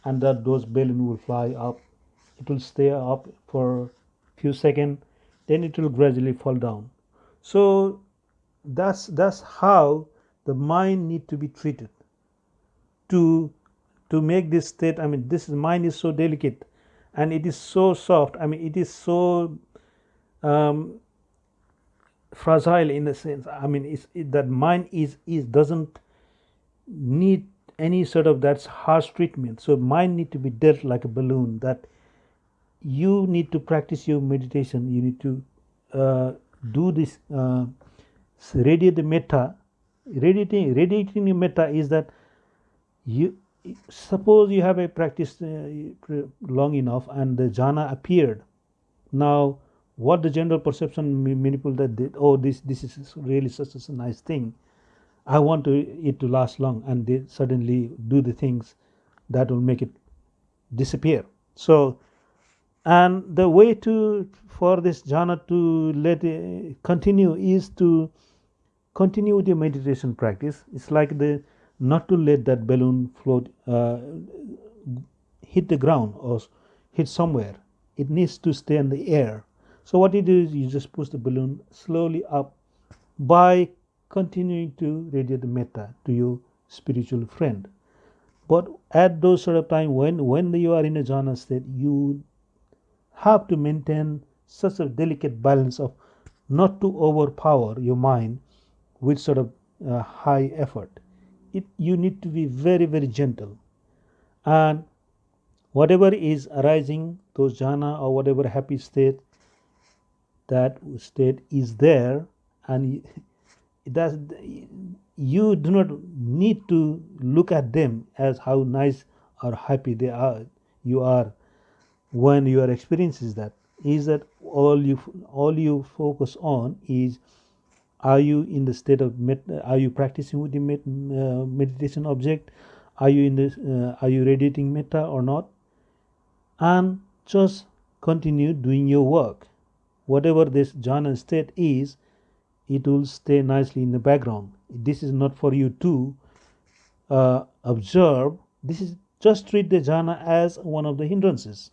Speaker 1: and that those balloon will fly up. It will stay up for few seconds then it will gradually fall down. So that's that's how the mind need to be treated. To to make this state i mean this mind is so delicate and it is so soft. I mean it is so um, fragile in a sense i mean it's, it, that mind is is doesn't need any sort of that's harsh treatment. So mind need to be dealt like a balloon that you need to practice your meditation. You need to uh, do this uh, radiate the metta. Radiating radiating the metta is that you suppose you have a practice uh, long enough and the jhana appeared. Now what the general perception many that they, oh this this is really such a nice thing. I want to, it to last long and they suddenly do the things that will make it disappear. So and the way to for this jhana to let it continue is to continue with your meditation practice. It's like the not to let that balloon float uh, hit the ground or hit somewhere. It needs to stay in the air so what you do is you just push the balloon slowly up by continuing to radiate the metta to your spiritual friend. But at those sort of time when when you are in a jhana state you have to maintain such a delicate balance of not to overpower your mind with sort of uh, high effort. It you need to be very very gentle. And whatever is arising those jhana or whatever happy state that state is there and that you do not need to look at them as how nice or happy they are you are when you are experiencing that is that all you all you focus on is are you in the state of med, are you practicing with the med, uh, meditation object? Are you in this uh, are you radiating metta or not? And just continue doing your work whatever this jhana state is it will stay nicely in the background. This is not for you to uh, observe. This is just treat the jhana as one of the hindrances.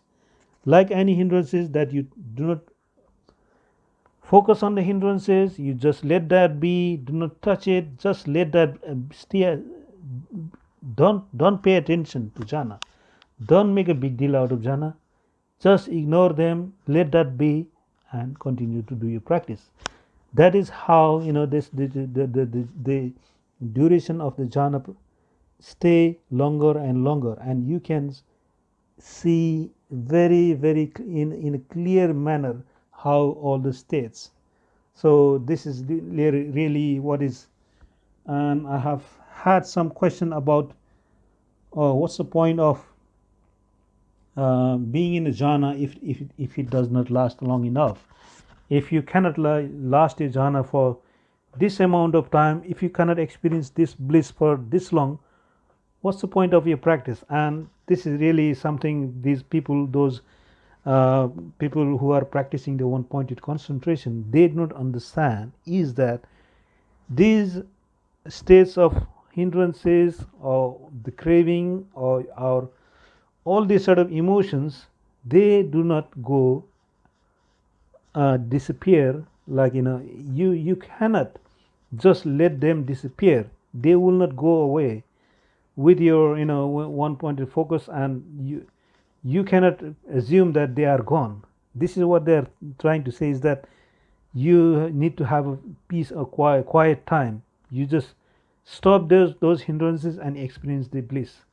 Speaker 1: Like any hindrances that you do not focus on the hindrances you just let that be do not touch it just let that uh, stay don't don't pay attention to jhana. Don't make a big deal out of jhana. Just ignore them let that be and continue to do your practice. That is how you know this the the, the, the, duration of the jhana stay longer and longer. And you can see very very in in a clear manner how all the states. So this is really what is and i have had some question about uh, what's the point of uh, being in a jhana if, if, if it does not last long enough. If you cannot last a jhana for this amount of time if you cannot experience this bliss for this long what's the point of your practice? And this is really something these people those uh, people who are practicing the one pointed concentration they do not understand is that these states of hindrances or the craving or our all these sort of emotions they do not go uh, disappear like you know you you cannot just let them disappear. They will not go away with your you know one pointed focus and you you cannot assume that they are gone. This is what they are trying to say is that you need to have a peace a quiet, quiet time. You just stop those those hindrances and experience the bliss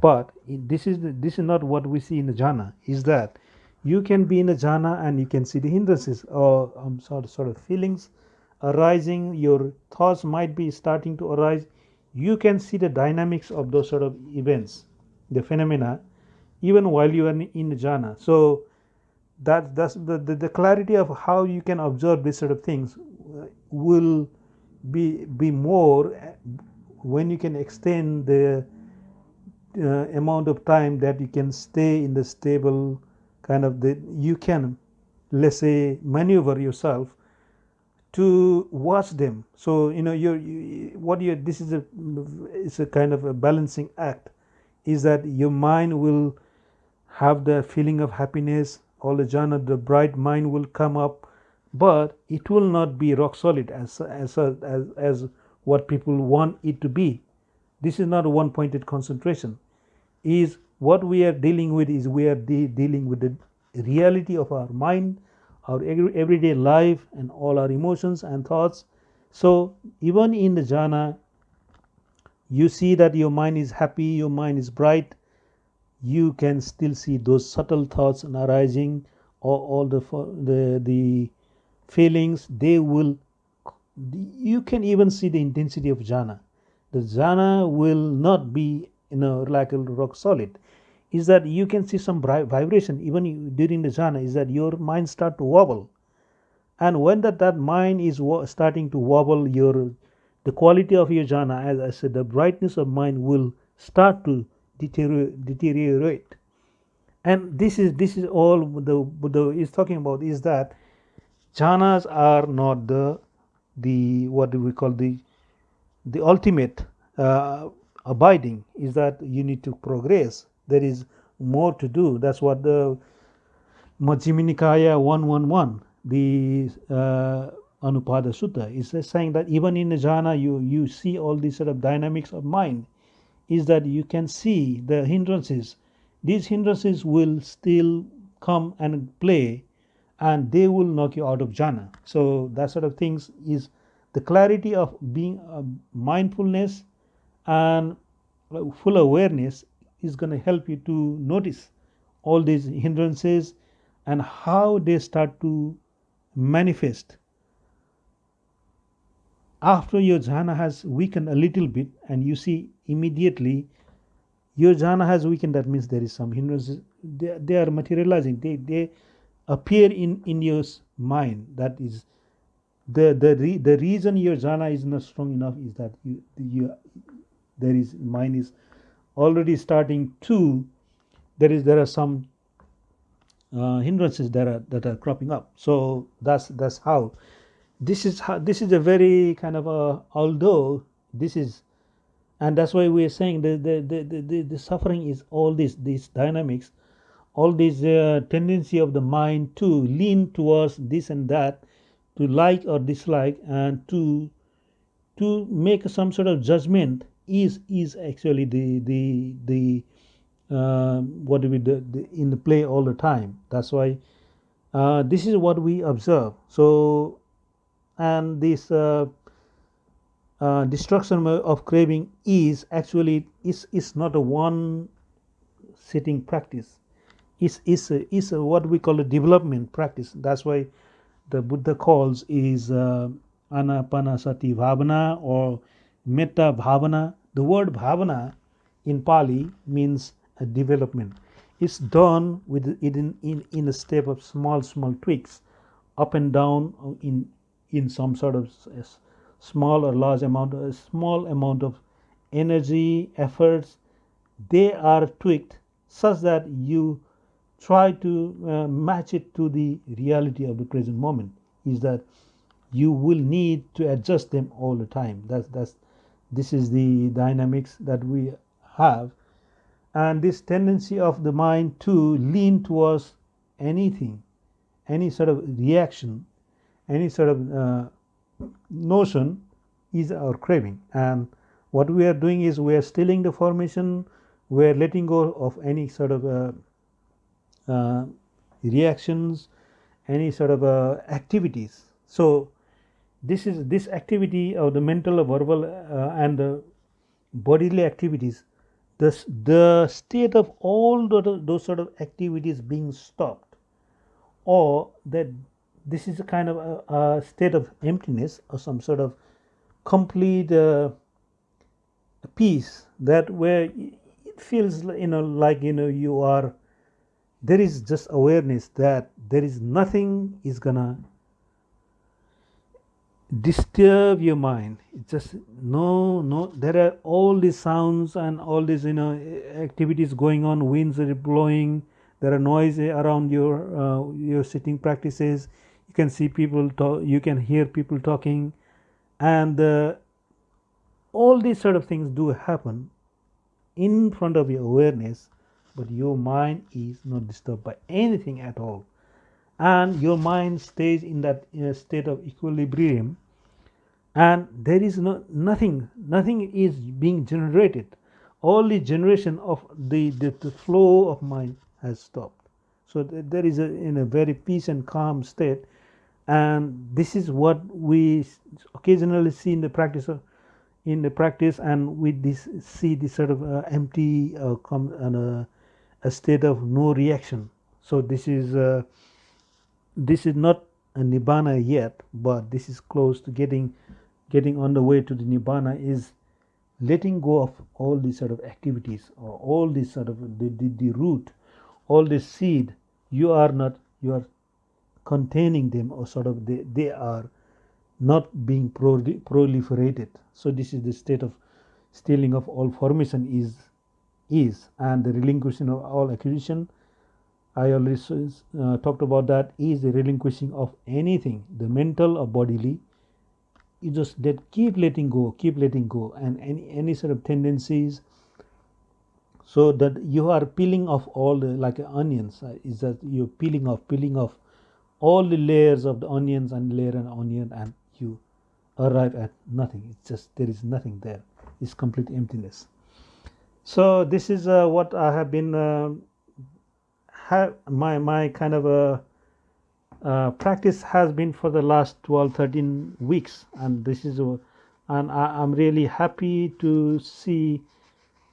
Speaker 1: but this is the, this is not what we see in the jhana is that you can be in a jhana and you can see the hindrances or um, sort, of, sort of feelings arising your thoughts might be starting to arise. You can see the dynamics of those sort of events the phenomena even while you are in the jhana. So that that's the, the, the clarity of how you can observe these sort of things uh, will be be more uh, when you can extend the uh, amount of time that you can stay in the stable kind of the you can let's say maneuver yourself to watch them. So you know you're you, what you this is a it's a kind of a balancing act is that your mind will have the feeling of happiness all the jhana the bright mind will come up but it will not be rock solid as as as, as what people want it to be. This is not a one pointed concentration is what we are dealing with is we are de dealing with the reality of our mind our everyday life and all our emotions and thoughts. So even in the jhana you see that your mind is happy your mind is bright you can still see those subtle thoughts arising or all the the the feelings they will you can even see the intensity of jhana. The jhana will not be like a rock solid is that you can see some vibration even during the jhana is that your mind start to wobble. And when that, that mind is starting to wobble your the quality of your jhana as i said the brightness of mind will start to deteriorate. And this is this is all the buddha is talking about is that jhanas are not the the what do we call the the ultimate uh, abiding is that you need to progress. There is more to do. That's what the Majjhima Nikaya 111 the uh, Anupada Sutta is saying that even in the jhana you you see all these sort of dynamics of mind is that you can see the hindrances. These hindrances will still come and play and they will knock you out of jhana. So that sort of things is the clarity of being uh, mindfulness and full awareness is going to help you to notice all these hindrances and how they start to manifest. After your jhana has weakened a little bit and you see immediately your jhana has weakened that means there is some hindrances. They, they are materializing. They, they appear in in your mind. That is the the re, the reason your jhana is not strong enough is that you you there is mind is already starting to there is there are some uh, hindrances that are that are cropping up. So that's that's how. This is how this is a very kind of a although this is and that's why we are saying the the the, the, the suffering is all this these dynamics all this uh, tendency of the mind to lean towards this and that to like or dislike and to to make some sort of judgment is is actually the the the uh, what do we do in the play all the time. That's why uh, this is what we observe. So and this uh, uh destruction of craving is actually is is not a one sitting practice. Is is is what we call a development practice. That's why the buddha calls is uh, anapanasati bhavana or metta bhavana the word bhavana in pali means a development. It's done with it in, in, in a step of small small tweaks up and down in in some sort of small or large amount a small amount of energy efforts. They are tweaked such that you try to uh, match it to the reality of the present moment is that you will need to adjust them all the time. That's that's this is the dynamics that we have. And this tendency of the mind to lean towards anything any sort of reaction any sort of uh, notion is our craving. And what we are doing is we are stilling the formation we are letting go of any sort of uh, uh, reactions any sort of uh, activities. So this is this activity of the mental verbal uh, and the bodily activities the, the state of all the, those sort of activities being stopped or that this is a kind of a, a state of emptiness or some sort of complete uh, peace that where it feels you know like you know you are there is just awareness that there is nothing is gonna disturb your mind. It's just no no there are all these sounds and all these you know activities going on winds are blowing there are noise around your uh, your sitting practices. You can see people talk you can hear people talking. And uh, all these sort of things do happen in front of your awareness but your mind is not disturbed by anything at all. And your mind stays in that uh, state of equilibrium and there is no nothing nothing is being generated. All the generation of the, the, the flow of mind has stopped. So th there is a in a very peace and calm state. And this is what we occasionally see in the practice of in the practice and we this see this sort of uh, empty uh, come and uh, a state of no reaction. So this is uh, this is not a nibbana yet but this is close to getting getting on the way to the nibbana is letting go of all these sort of activities or all these sort of the, the, the root all the seed. You are not you are containing them or sort of they, they are not being proliferated. So this is the state of stilling of all formation is is and the relinquishing of all acquisition i already uh, talked about that is the relinquishing of anything the mental or bodily you just that keep letting go keep letting go and any any sort of tendencies. So that you are peeling off all the like onions uh, is that you're peeling off peeling off all the layers of the onions and layer an onion and you arrive at nothing. It's just there is nothing there. It's complete emptiness. So this is uh, what i have been uh, have my my kind of a uh, practice has been for the last 12 13 weeks and this is uh, and I, am really happy to see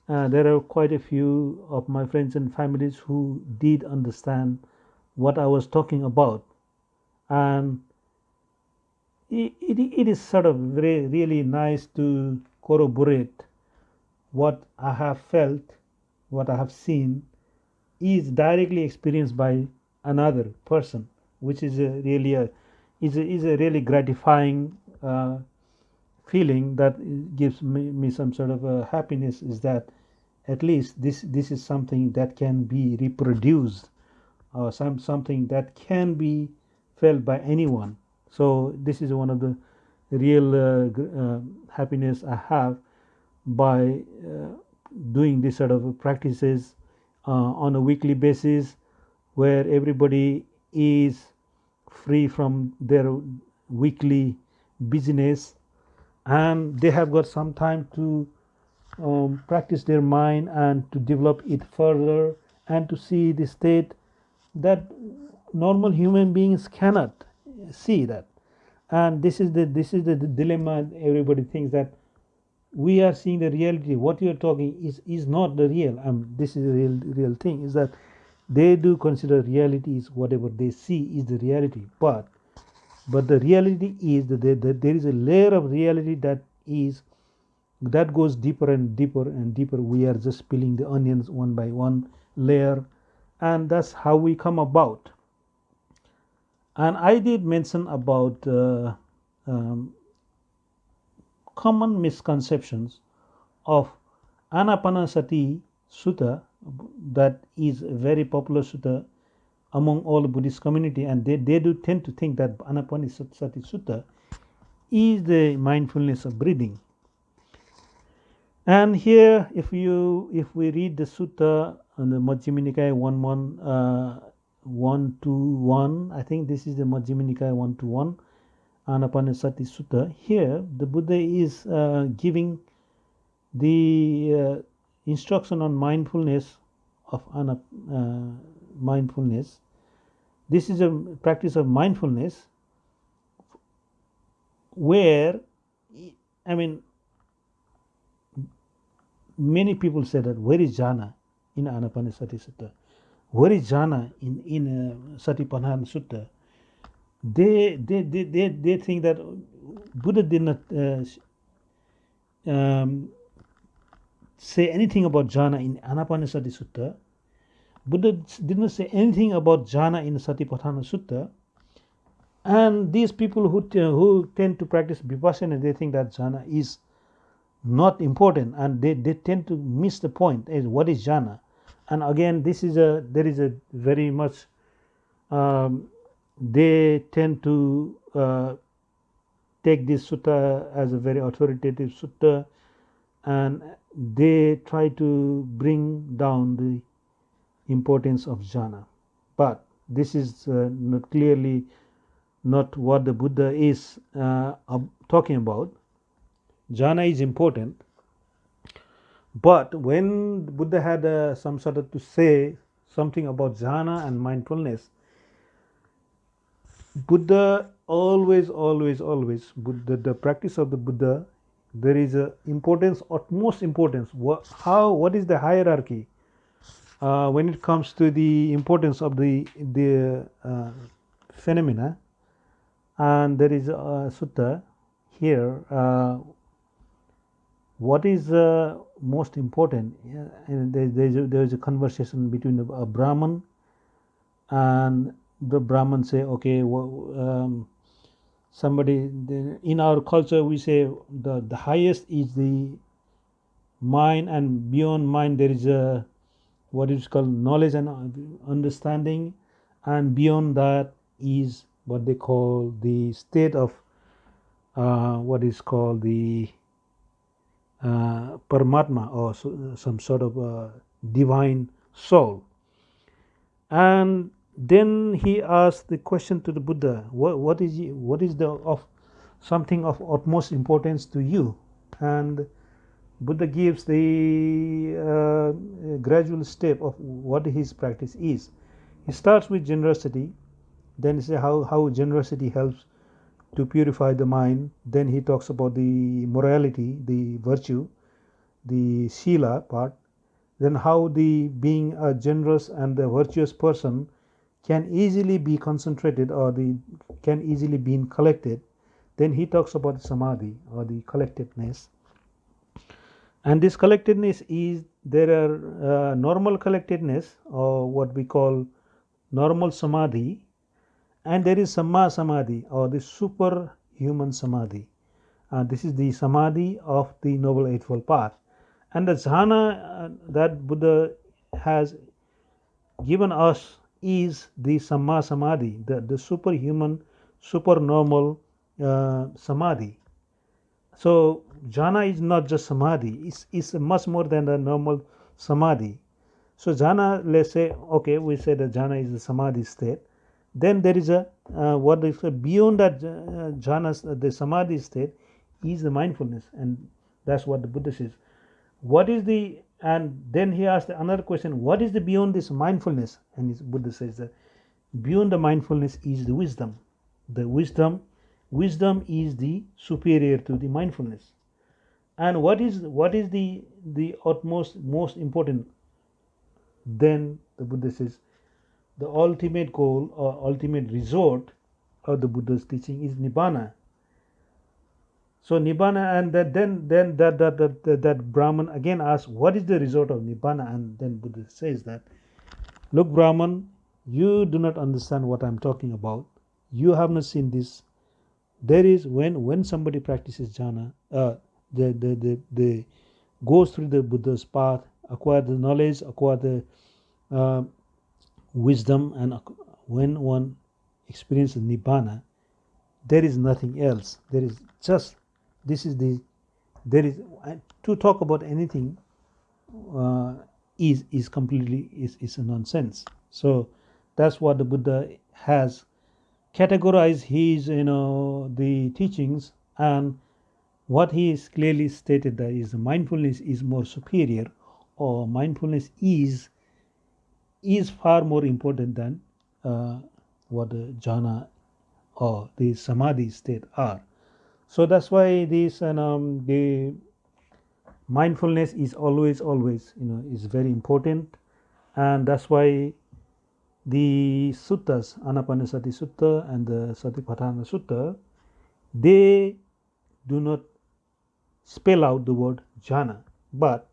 Speaker 1: uh, there are quite a few of my friends and families who did understand what I was talking about. And it, it, it is sort of very really nice to corroborate what I have felt what I have seen is directly experienced by another person which is a really a is a, is a really gratifying uh, feeling that gives me, me some sort of a happiness is that at least this this is something that can be reproduced or some something that can be felt by anyone. So this is one of the real uh, uh, happiness i have by uh, doing this sort of practices uh, on a weekly basis where everybody is free from their weekly business. And they have got some time to um, practice their mind and to develop it further and to see the state that normal human beings cannot see that. And this is the this is the, dilemma everybody thinks that we are seeing the reality. What you are talking is is not the real. Um, this is the real real thing is that they do consider reality is whatever they see is the reality but but the reality is that there, that there is a layer of reality that is that goes deeper and deeper and deeper. We are just peeling the onions one by one layer and that's how we come about. And i did mention about uh, um, common misconceptions of anapanasati sutta that is very popular sutta among all Buddhist community and they, they do tend to think that Anapanasati Sutta is the mindfulness of breathing. And here if you if we read the sutta on the Majjhima Nikaya 1 1 uh, 1 to 1 I think this is the Majjhima Nikaya 1 to 1 Anapanasati Sutta here the Buddha is uh, giving the uh, instruction on mindfulness of uh, mindfulness. This is a practice of mindfulness where, I mean, many people say that where is jhana in Anapanasati Sutta? Where is jhana in, in uh, Satipatthana Sutta? They, they, they, they, they think that Buddha did not uh, um, say anything about jhana in Anapanasati Sutta. Buddha did not say anything about jhana in Satipatthana Sutta. And these people who, who tend to practice vipassana, they think that jhana is not important and they, they tend to miss the point as what is jhana and again this is a there is a very much um, they tend to uh, take this sutta as a very authoritative sutta and they try to bring down the importance of jhana. But this is uh, not clearly not what the buddha is uh, talking about. Jhana is important. But when buddha had uh, some sort of to say something about jhana and mindfulness buddha always always always buddha the practice of the buddha there is a importance utmost importance. What, how what is the hierarchy? Uh, when it comes to the importance of the the uh, phenomena and there is a sutta here uh, what is uh, most important? And there, there, is a, there is a conversation between a brahman and the brahman say okay um, somebody in our culture we say the, the highest is the mind and beyond mind there is a what is called knowledge and understanding and beyond that is what they call the state of uh, what is called the uh, Paramatma or so, some sort of a divine soul. And then he asked the question to the Buddha, what, what is what is the of something of utmost importance to you? And Buddha gives the uh, gradual step of what his practice is. He starts with generosity, then he says how, how generosity helps to purify the mind. Then he talks about the morality, the virtue, the sila part. Then how the being a generous and a virtuous person can easily be concentrated or the can easily be collected then he talks about samadhi or the collectedness. And this collectedness is there are uh, normal collectedness or what we call normal samadhi and there is samma samadhi or the superhuman samadhi. Uh, this is the samadhi of the noble eightfold path. And the jhana uh, that buddha has given us is the Samma Samadhi, the, the superhuman, supernormal uh, Samadhi. So, jhana is not just Samadhi, it's, it's much more than the normal Samadhi. So, jhana, let's say, okay, we say that jhana is the Samadhi state. Then there is a uh, what is beyond that uh, jhana, the Samadhi state, is the mindfulness, and that's what the Buddha says. What is the and then he asked another question what is the beyond this mindfulness? And his buddha says that beyond the mindfulness is the wisdom. The wisdom wisdom is the superior to the mindfulness. And what is what is the the utmost most important? Then the buddha says the ultimate goal or ultimate resort of the buddha's teaching is nibbana so Nibbana and that, then then that that, that that that Brahman again asks what is the result of Nibbana? And then Buddha says that look Brahman you do not understand what I'm talking about. You have not seen this. There is when when somebody practices jhana uh, the, the the the goes through the Buddha's path acquire the knowledge acquire the uh, wisdom and when one experiences Nibbana there is nothing else. There is just this is the there is to talk about anything uh, is is completely is, is a nonsense. So that's what the buddha has categorized his you know the teachings and what he is clearly stated that is mindfulness is more superior or mindfulness is is far more important than uh, what the jhana or the samadhi state are so that's why this and um, the mindfulness is always always you know is very important. And that's why the suttas anapanasati sutta and the satipatthana sutta they do not spell out the word jhana. But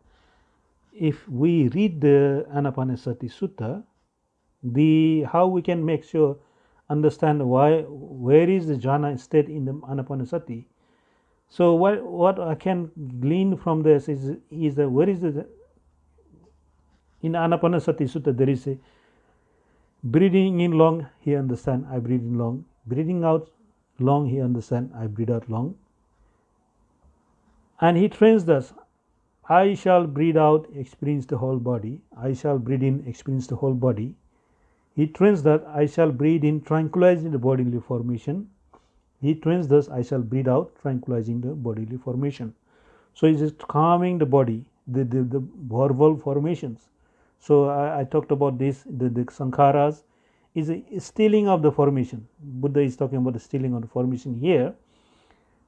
Speaker 1: if we read the anapanasati sutta the how we can make sure understand why where is the jhana state in the anapanasati so what what i can glean from this is is that where is the in Anapanasati Sutta, there is a breathing in long, he understand, I breathe in long. Breathing out long, he understand, I breathe out long. And he trains thus, I shall breathe out, experience the whole body. I shall breathe in, experience the whole body. He trains that I shall breathe in, tranquilizing the bodily formation. He trains thus, I shall breathe out, tranquilizing the bodily formation. So he is calming the body, the, the, the verbal formations. So I, I talked about this, the, the sankharas is a stilling of the formation. Buddha is talking about the stilling of the formation here.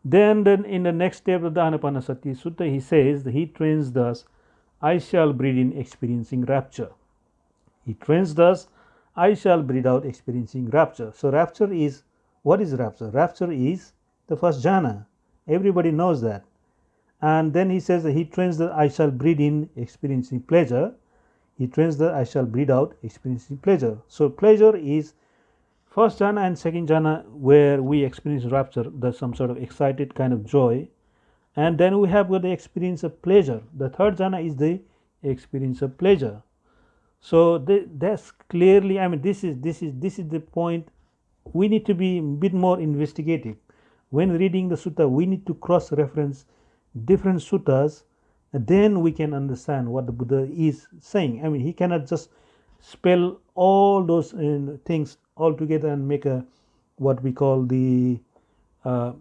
Speaker 1: Then, then in the next step of the Anapanasati Sutta, he says, he trains thus, I shall breathe in experiencing rapture. He trains thus, I shall breathe out experiencing rapture. So rapture is, what is rapture? Rapture is the first jhana. Everybody knows that. And then he says that he trains that I shall breathe in experiencing pleasure. He trains that I shall breathe out experiencing pleasure. So pleasure is first jhana and second jhana where we experience rapture, there's some sort of excited kind of joy. And then we have got the experience of pleasure. The third jhana is the experience of pleasure. So that's clearly, I mean, this is this is this is the point. We need to be a bit more investigative. When reading the sutta, we need to cross-reference different suttas then we can understand what the buddha is saying i mean he cannot just spell all those uh, things all together and make a what we call the uh,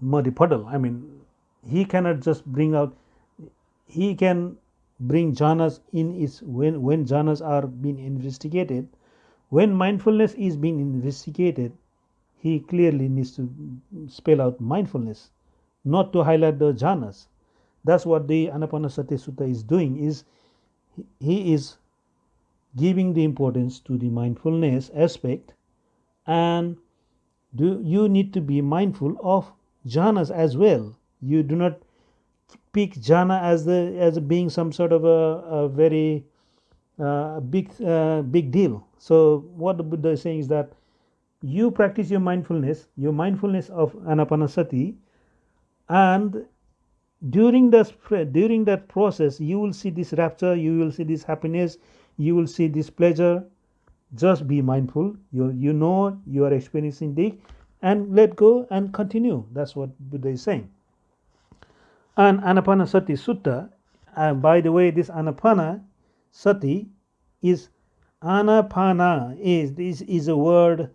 Speaker 1: muddy puddle i mean he cannot just bring out he can bring jhanas in its when when jhanas are being investigated when mindfulness is being investigated he clearly needs to spell out mindfulness not to highlight the jhanas. That's what the Anapanasati Sutta is doing is he is giving the importance to the mindfulness aspect and do you need to be mindful of jhanas as well. You do not pick jhana as the as being some sort of a, a very uh, big uh, big deal. So what the Buddha is saying is that you practice your mindfulness, your mindfulness of anapanasati and during the during that process you will see this rapture you will see this happiness you will see this pleasure. Just be mindful. You you know you are experiencing this and let go and continue. That's what buddha is saying and anapanasati sutta and uh, by the way this anapana sati is anapana is this is a word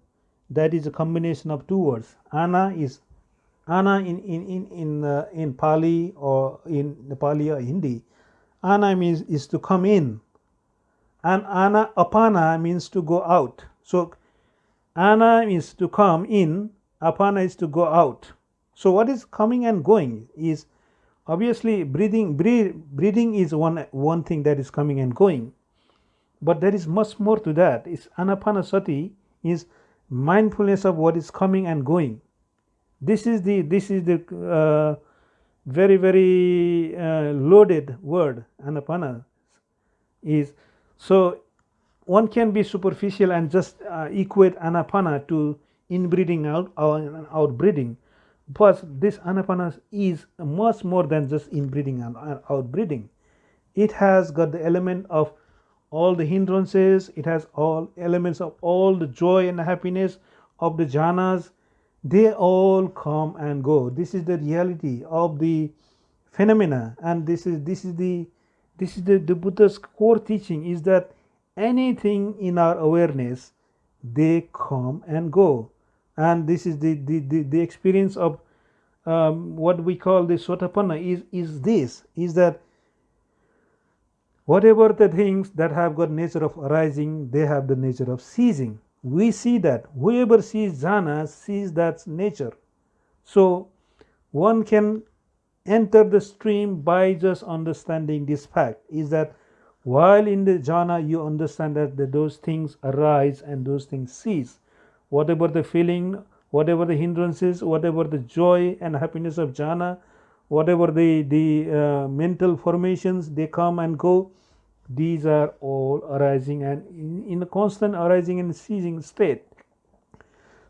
Speaker 1: that is a combination of two words ana is ana in in in in, uh, in Pali or in Nepali or Hindi, ana means is to come in, and ana apana means to go out. So ana means to come in, apana is to go out. So what is coming and going is obviously breathing. Breathe, breathing is one one thing that is coming and going, but there is much more to that. Is anapanasati is mindfulness of what is coming and going this is the this is the uh, very very uh, loaded word anapana is so one can be superficial and just uh, equate anapana to inbreathing out or outbreathing but this anapanas is much more than just inbreathing and outbreathing. it has got the element of all the hindrances. It has all elements of all the joy and happiness of the jhanas. They all come and go. This is the reality of the phenomena. And this is this is the this is the, the buddha's core teaching is that anything in our awareness they come and go and this is the the, the, the experience of um, what we call the sotapanna is is this is that whatever the things that have got nature of arising they have the nature of ceasing. We see that. Whoever sees jhana sees that nature. So one can enter the stream by just understanding this fact is that while in the jhana you understand that, that those things arise and those things cease whatever the feeling whatever the hindrances whatever the joy and happiness of jhana whatever the the uh, mental formations they come and go. These are all arising and in, in a constant arising and ceasing state.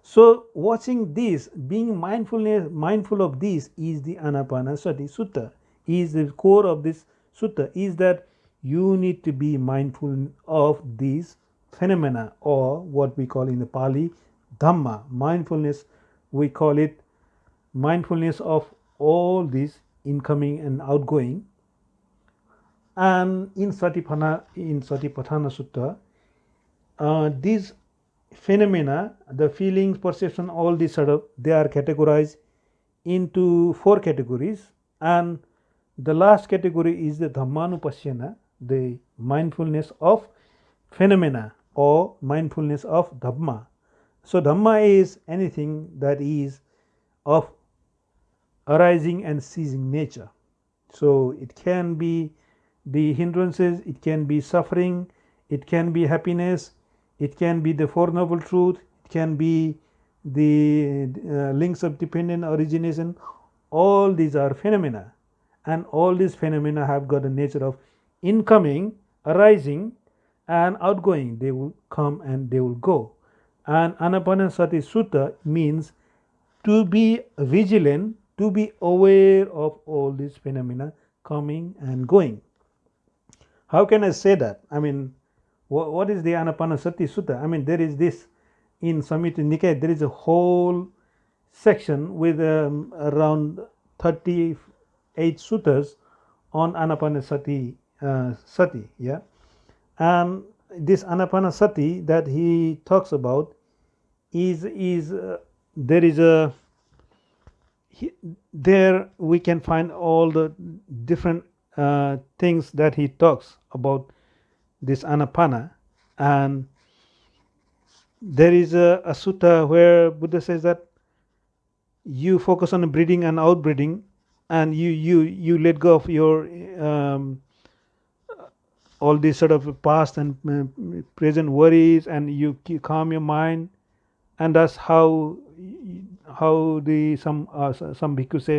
Speaker 1: So watching this being mindfulness mindful of this is the anapanasati sutta is the core of this sutta is that you need to be mindful of these phenomena or what we call in the Pali Dhamma. Mindfulness, we call it mindfulness of all these incoming and outgoing. And in Satipatthana, in Satipatthana Sutta, uh, these phenomena, the feelings, perception, all these sort of, they are categorized into four categories. And the last category is the Dhammanupassana, the mindfulness of phenomena or mindfulness of Dhamma. So, Dhamma is anything that is of arising and ceasing nature. So, it can be the hindrances, it can be suffering, it can be happiness, it can be the Four Noble Truth, it can be the uh, links of dependent origination. All these are phenomena, and all these phenomena have got a nature of incoming, arising, and outgoing. They will come and they will go. And Anapanasati Sutta means to be vigilant, to be aware of all these phenomena coming and going. How can I say that? I mean, what, what is the Anapanasati Sutta? I mean, there is this in Samyutta Nikaya, there is a whole section with um, around 38 suttas on Anapanasati uh, Sati. Yeah, and this Anapanasati that he talks about is is uh, there is a he, there we can find all the different uh, things that he talks about this anapana. And there is a, a sutta where buddha says that you focus on breathing and outbreathing and you you you let go of your um, all these sort of past and uh, present worries and you calm your mind. And that's how how the some uh, some bhikkhus say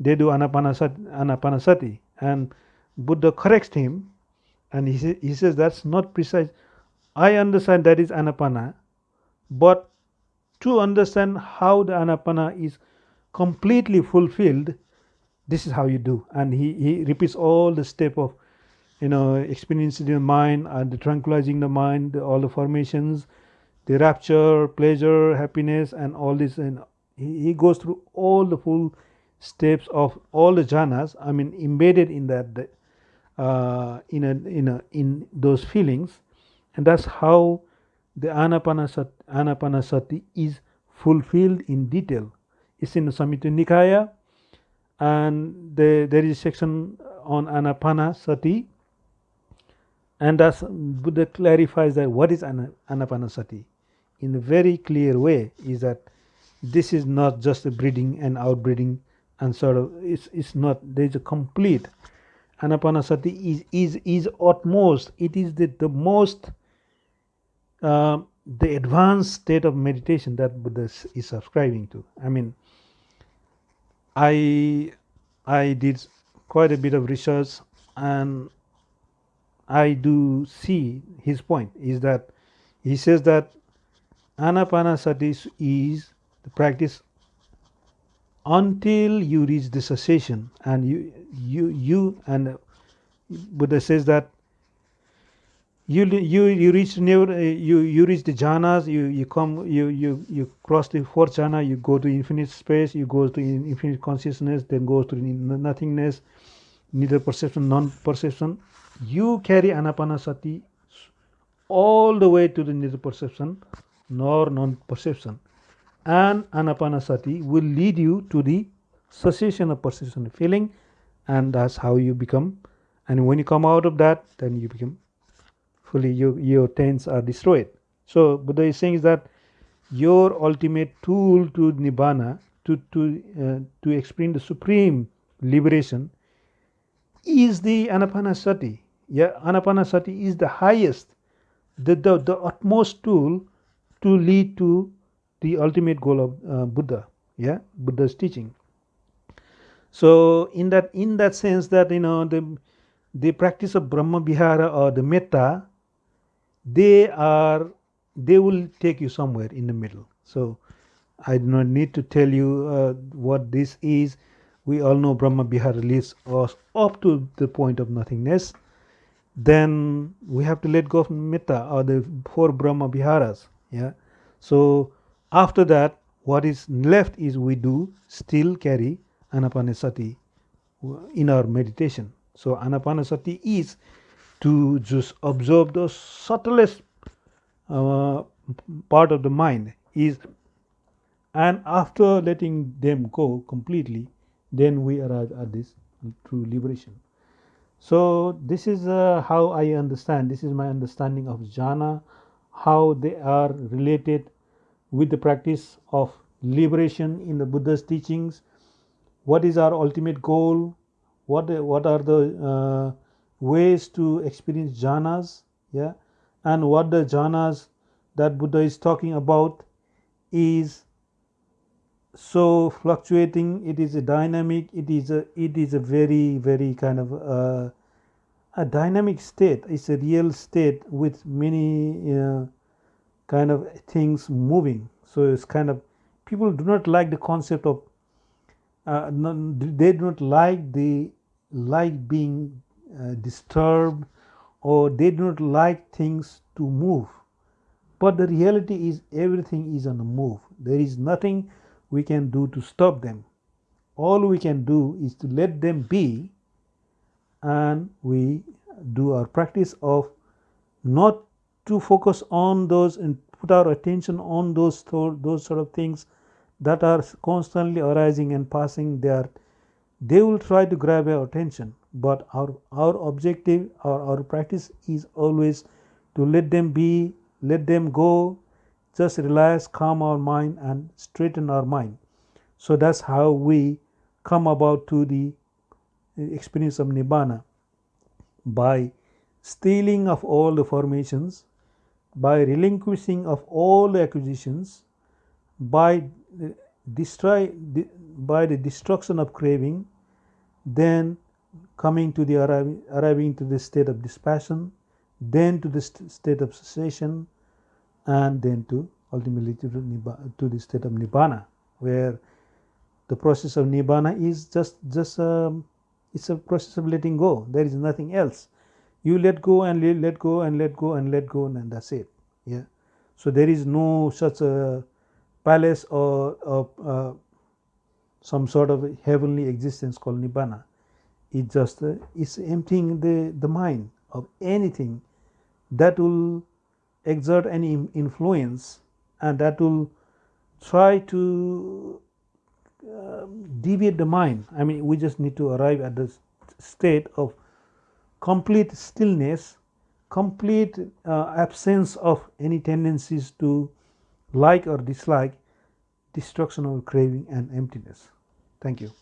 Speaker 1: they do anapanasati, anapanasati. And buddha corrects him and he, he says that's not precise. I understand that is anapana but to understand how the anapana is completely fulfilled this is how you do. And he, he repeats all the step of you know experiencing the mind and the tranquilizing the mind all the formations the rapture pleasure happiness and all this. And he, goes through all the full steps of all the jhanas i mean embedded in that uh, in a in a in those feelings. And that's how the anapanasati, anapanasati is fulfilled in detail. It's in the samyutta nikaya and the, there is a section on anapanasati and thus buddha clarifies that what is anapanasati? In a very clear way is that this is not just a breathing and outbreathing and sort of it's, it's not there is a complete anapanasati is is is utmost. It is the, the most uh, the advanced state of meditation that buddha is subscribing to. I mean i i did quite a bit of research and i do see his point is that he says that anapanasati is the practice until you reach the cessation and you you you and buddha says that you you you reach near you you reach the jhanas you you come you you you cross the fourth jhana you go to infinite space you go to infinite consciousness then go to nothingness neither perception non perception you carry anapanasati all the way to the neither perception nor non perception and anapanasati will lead you to the cessation of perception feeling and that's how you become. And when you come out of that then you become fully your, your taints are destroyed. So buddha is saying is that your ultimate tool to nibbana to to uh, to experience the supreme liberation is the anapanasati yeah anapanasati is the highest the, the the utmost tool to lead to the ultimate goal of uh, Buddha, yeah, Buddha's teaching. So in that in that sense that you know the the practice of Brahma Vihara or the Metta, they are they will take you somewhere in the middle. So I do not need to tell you uh, what this is. We all know Brahma Vihara leads us up to the point of nothingness, then we have to let go of metta or the four brahma viharas yeah? So after that what is left is we do still carry anapanasati in our meditation. So anapanasati is to just observe the subtlest uh, part of the mind is and after letting them go completely then we arrive at this true liberation so this is uh, how i understand this is my understanding of jhana how they are related with the practice of liberation in the buddha's teachings. What is our ultimate goal? What what are the uh, ways to experience jhanas? Yeah. And what the jhanas that buddha is talking about is so fluctuating it is a dynamic it is a it is a very very kind of uh, a dynamic state. It's a real state with many uh, kind of things moving. So it's kind of people do not like the concept of uh, they do not like the like being uh, disturbed or they do not like things to move. But the reality is everything is on the move. There is nothing we can do to stop them. All we can do is to let them be and we do our practice of not to focus on those and put our attention on those those sort of things that are constantly arising and passing there they will try to grab our attention but our our objective or our practice is always to let them be let them go just relax, calm our mind, and straighten our mind. So that's how we come about to the eh, experience of Nibbana by stilling of all the formations, by relinquishing of all the acquisitions, by eh, destroy by the destruction of craving, then coming to the arriving, arriving to the state of dispassion, then to the st state of cessation, and then to ultimately to, to the state of nibbana where the process of nibbana is just just um, it's a process of letting go. There is nothing else. You let go and let go and let go and let go and that's it. Yeah. So there is no such a palace or, or uh, some sort of heavenly existence called nibbana. It just uh, it's emptying the the mind of anything that will exert any influence and that will try to uh, deviate the mind. I mean, we just need to arrive at the state of complete stillness, complete uh, absence of any tendencies to like or dislike, destruction of craving and emptiness. Thank you.